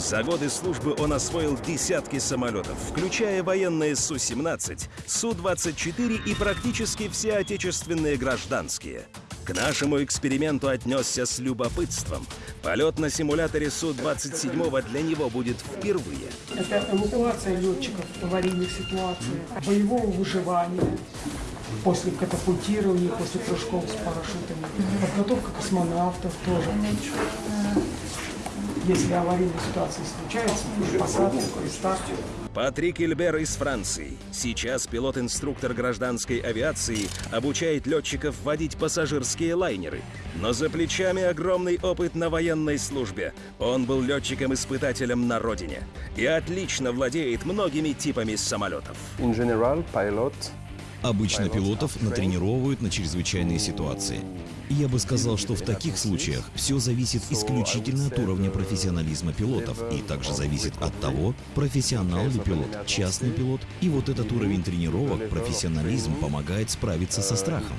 За годы службы он освоил десятки самолетов, включая военные Су-17, Су-24 и практически все отечественные гражданские. К нашему эксперименту отнесся с любопытством. Полет на симуляторе Су-27 для него будет впервые. Это эвакуация летчиков в аварийных ситуациях, боевого выживания после катапультирования, после прыжков с парашютами, подготовка космонавтов тоже. Если аварийные ситуации случаются, посадка, старт. Патрик Ильбер из Франции. Сейчас пилот-инструктор гражданской авиации обучает летчиков водить пассажирские лайнеры. Но за плечами огромный опыт на военной службе. Он был летчиком-испытателем на родине и отлично владеет многими типами самолетов. Обычно пилотов натренировывают на чрезвычайные ситуации. Я бы сказал, что в таких случаях все зависит исключительно от уровня профессионализма пилотов и также зависит от того, профессионал ли пилот, частный пилот. И вот этот уровень тренировок, профессионализм помогает справиться со страхом.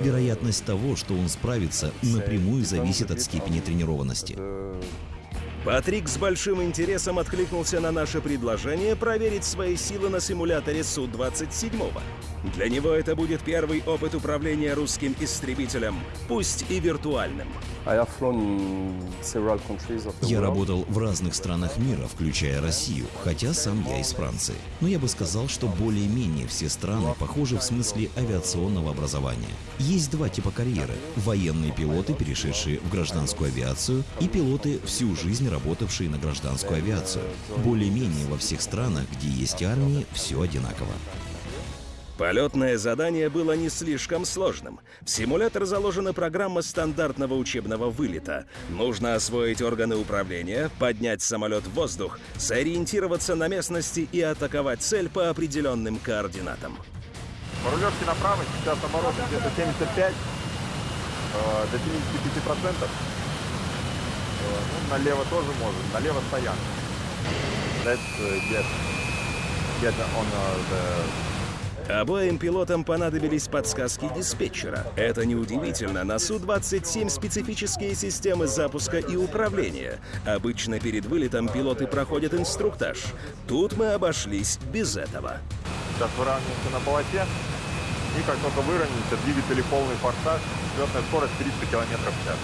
Вероятность того, что он справится, напрямую зависит от степени тренированности. Патрик с большим интересом откликнулся на наше предложение проверить свои силы на симуляторе Су-27. Для него это будет первый опыт управления русским истребителем, пусть и виртуальным. Я работал в разных странах мира, включая Россию, хотя сам я из Франции. Но я бы сказал, что более-менее все страны похожи в смысле авиационного образования. Есть два типа карьеры. Военные пилоты, перешедшие в гражданскую авиацию, и пилоты, всю жизнь работавшие на гражданскую авиацию. Более-менее во всех странах, где есть армии, все одинаково. Полетное задание было не слишком сложным. В симулятор заложена программа стандартного учебного вылета. Нужно освоить органы управления, поднять самолет в воздух, сориентироваться на местности и атаковать цель по определенным координатам. По рулежке направо сейчас обороты где-то 75 э, до 75 процентов. Э, ну, налево тоже можно, налево стоянка. Let's uh, get, get on uh, the Обоим пилотам понадобились подсказки диспетчера. Это неудивительно, на Су-27 специфические системы запуска и управления. Обычно перед вылетом пилоты проходят инструктаж. Тут мы обошлись без этого. Сейчас выравниваемся на полосе. И как только выровняемся, двигатели полный форсаж, взлетная скорость 300 км в час.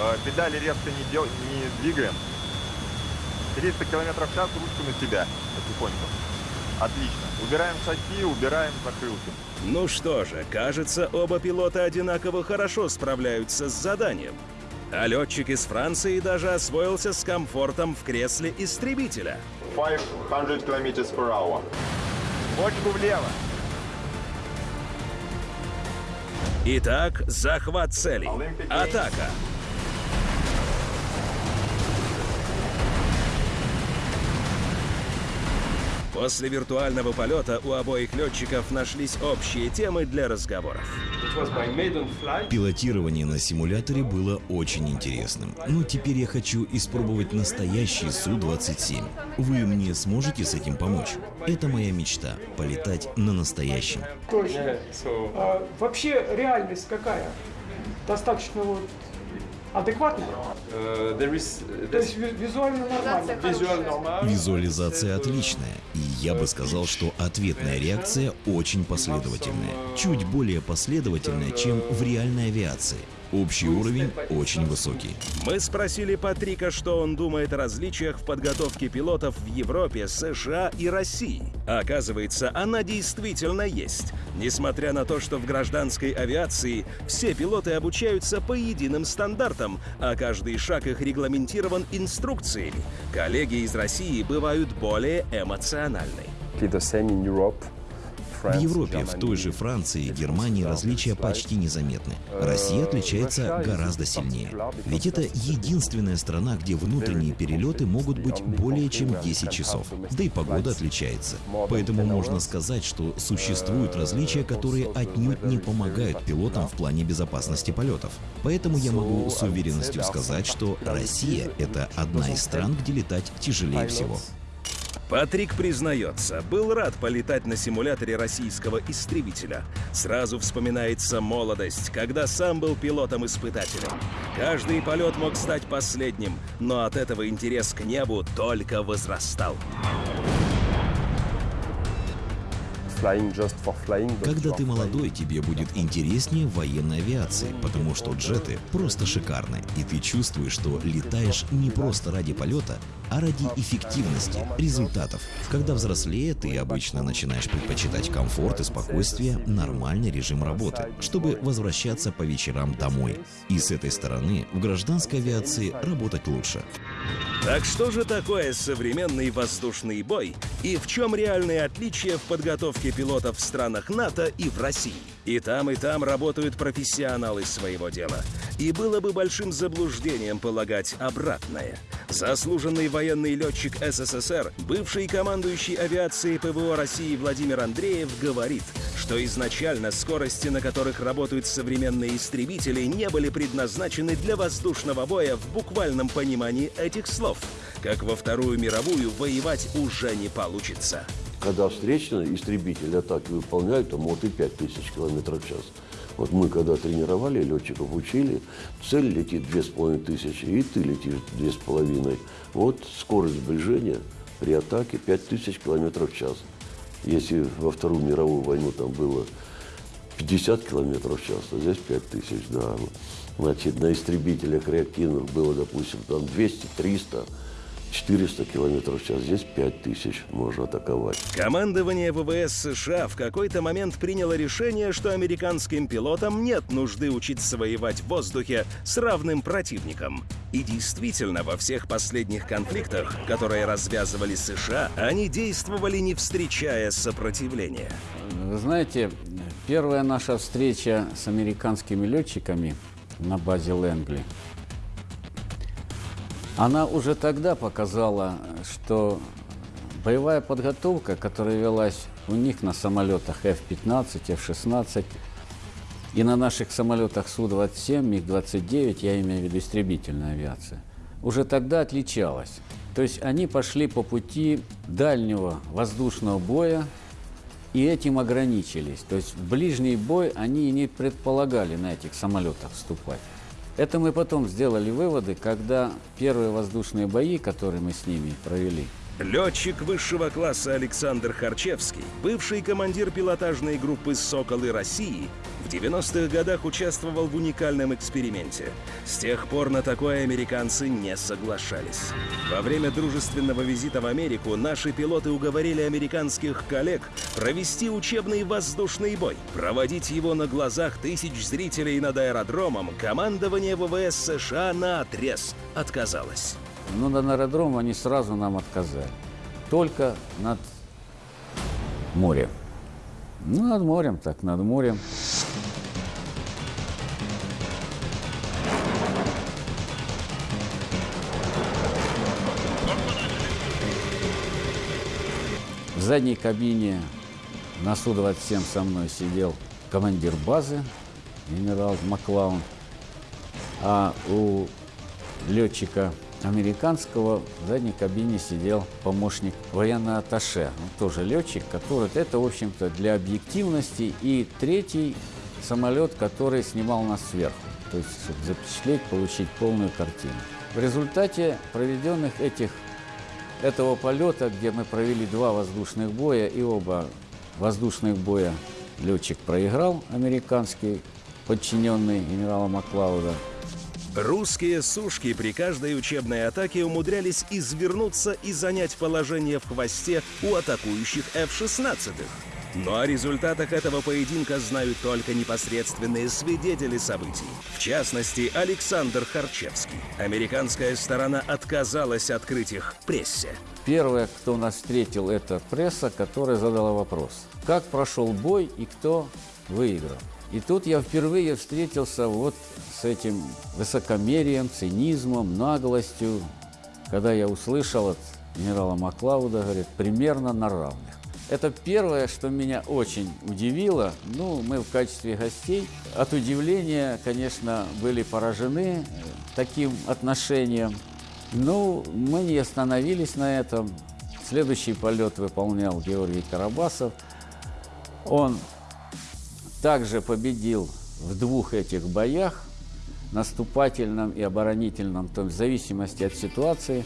Э, педали резко не, дел... не двигаем. 300 км в час ручку на себя потихоньку. Отлично. Убираем шаги, убираем закрылки. Ну что же, кажется, оба пилота одинаково хорошо справляются с заданием. А летчик из Франции даже освоился с комфортом в кресле истребителя. 500 км per hour. Бочку влево. Итак, захват цели. Атака. После виртуального полета у обоих летчиков нашлись общие темы для разговоров. Пилотирование на симуляторе было очень интересным. Но теперь я хочу испробовать настоящий Су-27. Вы мне сможете с этим помочь? Это моя мечта — полетать на настоящем. Точно. А, вообще реальность какая? Достаточно вот есть визуально нормально? Визуализация отличная. И я бы сказал, что ответная реакция очень последовательная. Чуть более последовательная, чем в реальной авиации. Общий уровень очень высокий. Мы спросили Патрика, что он думает о различиях в подготовке пилотов в Европе, США и России. Оказывается, она действительно есть. Несмотря на то, что в гражданской авиации все пилоты обучаются по единым стандартам, а каждый шаг их регламентирован инструкциями, коллеги из России бывают более эмоциональны. В Европе, в той же Франции и Германии различия почти незаметны. Россия отличается гораздо сильнее. Ведь это единственная страна, где внутренние перелеты могут быть более чем 10 часов. Да и погода отличается. Поэтому можно сказать, что существуют различия, которые отнюдь не помогают пилотам в плане безопасности полетов. Поэтому я могу с уверенностью сказать, что Россия — это одна из стран, где летать тяжелее всего. Патрик признается, был рад полетать на симуляторе российского истребителя. Сразу вспоминается молодость, когда сам был пилотом-испытателем. Каждый полет мог стать последним, но от этого интерес к небу только возрастал. Когда ты молодой, тебе будет интереснее военной авиации, потому что джеты просто шикарны, и ты чувствуешь, что летаешь не просто ради полета, а ради эффективности, результатов. Когда взрослее, ты обычно начинаешь предпочитать комфорт и спокойствие, нормальный режим работы, чтобы возвращаться по вечерам домой. И с этой стороны в гражданской авиации работать лучше. Так что же такое современный воздушный бой и в чем реальные отличия в подготовке пилотов в странах НАТО и в России? И там, и там работают профессионалы своего дела. И было бы большим заблуждением полагать обратное. Заслуженный военный летчик СССР, бывший командующий авиацией ПВО России Владимир Андреев говорит, что изначально скорости, на которых работают современные истребители, не были предназначены для воздушного боя в буквальном понимании этих слов. Как во Вторую мировую воевать уже не получится. Когда встречные истребители атаки выполняют, то может и 5000 км в час. Вот мы когда тренировали, летчиков учили, цель летит 2500, и ты летишь 2500. Вот скорость сближения при атаке 5000 км в час. Если во Вторую мировую войну там было 50 км в час, то здесь 5000, да. Значит, на истребителях реактивных было, допустим, там 200-300, 400 километров в час, здесь 5000 можно атаковать. Командование ВВС США в какой-то момент приняло решение, что американским пилотам нет нужды учиться воевать в воздухе с равным противником. И действительно, во всех последних конфликтах, которые развязывали США, они действовали не встречая сопротивления. Вы знаете, первая наша встреча с американскими летчиками на базе Лэнгли – она уже тогда показала, что боевая подготовка, которая велась у них на самолетах F-15, F-16 и на наших самолетах Су-27, МиГ-29, я имею в виду истребительная авиация, уже тогда отличалась. То есть они пошли по пути дальнего воздушного боя и этим ограничились. То есть в ближний бой они не предполагали на этих самолетах вступать. Это мы потом сделали выводы, когда первые воздушные бои, которые мы с ними провели, Летчик высшего класса Александр Харчевский, бывший командир пилотажной группы «Соколы России», в 90-х годах участвовал в уникальном эксперименте. С тех пор на такое американцы не соглашались. Во время дружественного визита в Америку наши пилоты уговорили американских коллег провести учебный воздушный бой. Проводить его на глазах тысяч зрителей над аэродромом командование ВВС США на отрез отказалось. Но на аэродром они сразу нам отказали. Только над морем. Ну, над морем, так, над морем. В задней кабине на Су-27 со мной сидел командир базы, генерал Маклаун, а у летчика американского в задней кабине сидел помощник военного атташе, он тоже летчик, который, это, в общем-то, для объективности, и третий самолет, который снимал нас сверху, то есть, чтобы запечатлеть, получить полную картину. В результате проведенных этих, этого полета, где мы провели два воздушных боя, и оба воздушных боя летчик проиграл, американский, подчиненный генерала Маклауда, Русские сушки при каждой учебной атаке умудрялись извернуться и занять положение в хвосте у атакующих F-16. Но о результатах этого поединка знают только непосредственные свидетели событий. В частности, Александр Харчевский. Американская сторона отказалась открыть их прессе. Первое, кто нас встретил, это пресса, которая задала вопрос. Как прошел бой и кто выиграл? И тут я впервые встретился вот с этим высокомерием, цинизмом, наглостью, когда я услышал от генерала Маклауда, говорит, примерно на равных. Это первое, что меня очень удивило. Ну, мы в качестве гостей от удивления, конечно, были поражены э, таким отношением. Ну, мы не остановились на этом. Следующий полет выполнял Георгий Карабасов. Он также победил в двух этих боях, наступательном и оборонительном, то есть в зависимости от ситуации,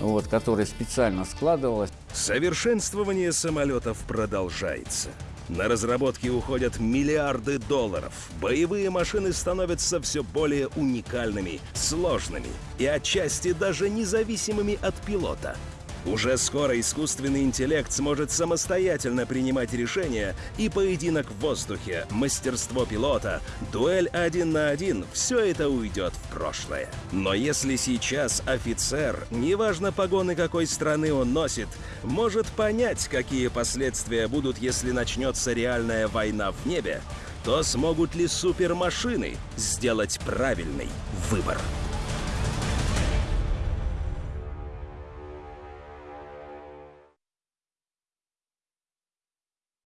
вот, которая специально складывалась. Совершенствование самолетов продолжается. На разработки уходят миллиарды долларов. Боевые машины становятся все более уникальными, сложными и отчасти даже независимыми от пилота – уже скоро искусственный интеллект сможет самостоятельно принимать решения, и поединок в воздухе, мастерство пилота, дуэль один на один – все это уйдет в прошлое. Но если сейчас офицер, неважно погоны какой страны он носит, может понять, какие последствия будут, если начнется реальная война в небе, то смогут ли супермашины сделать правильный выбор?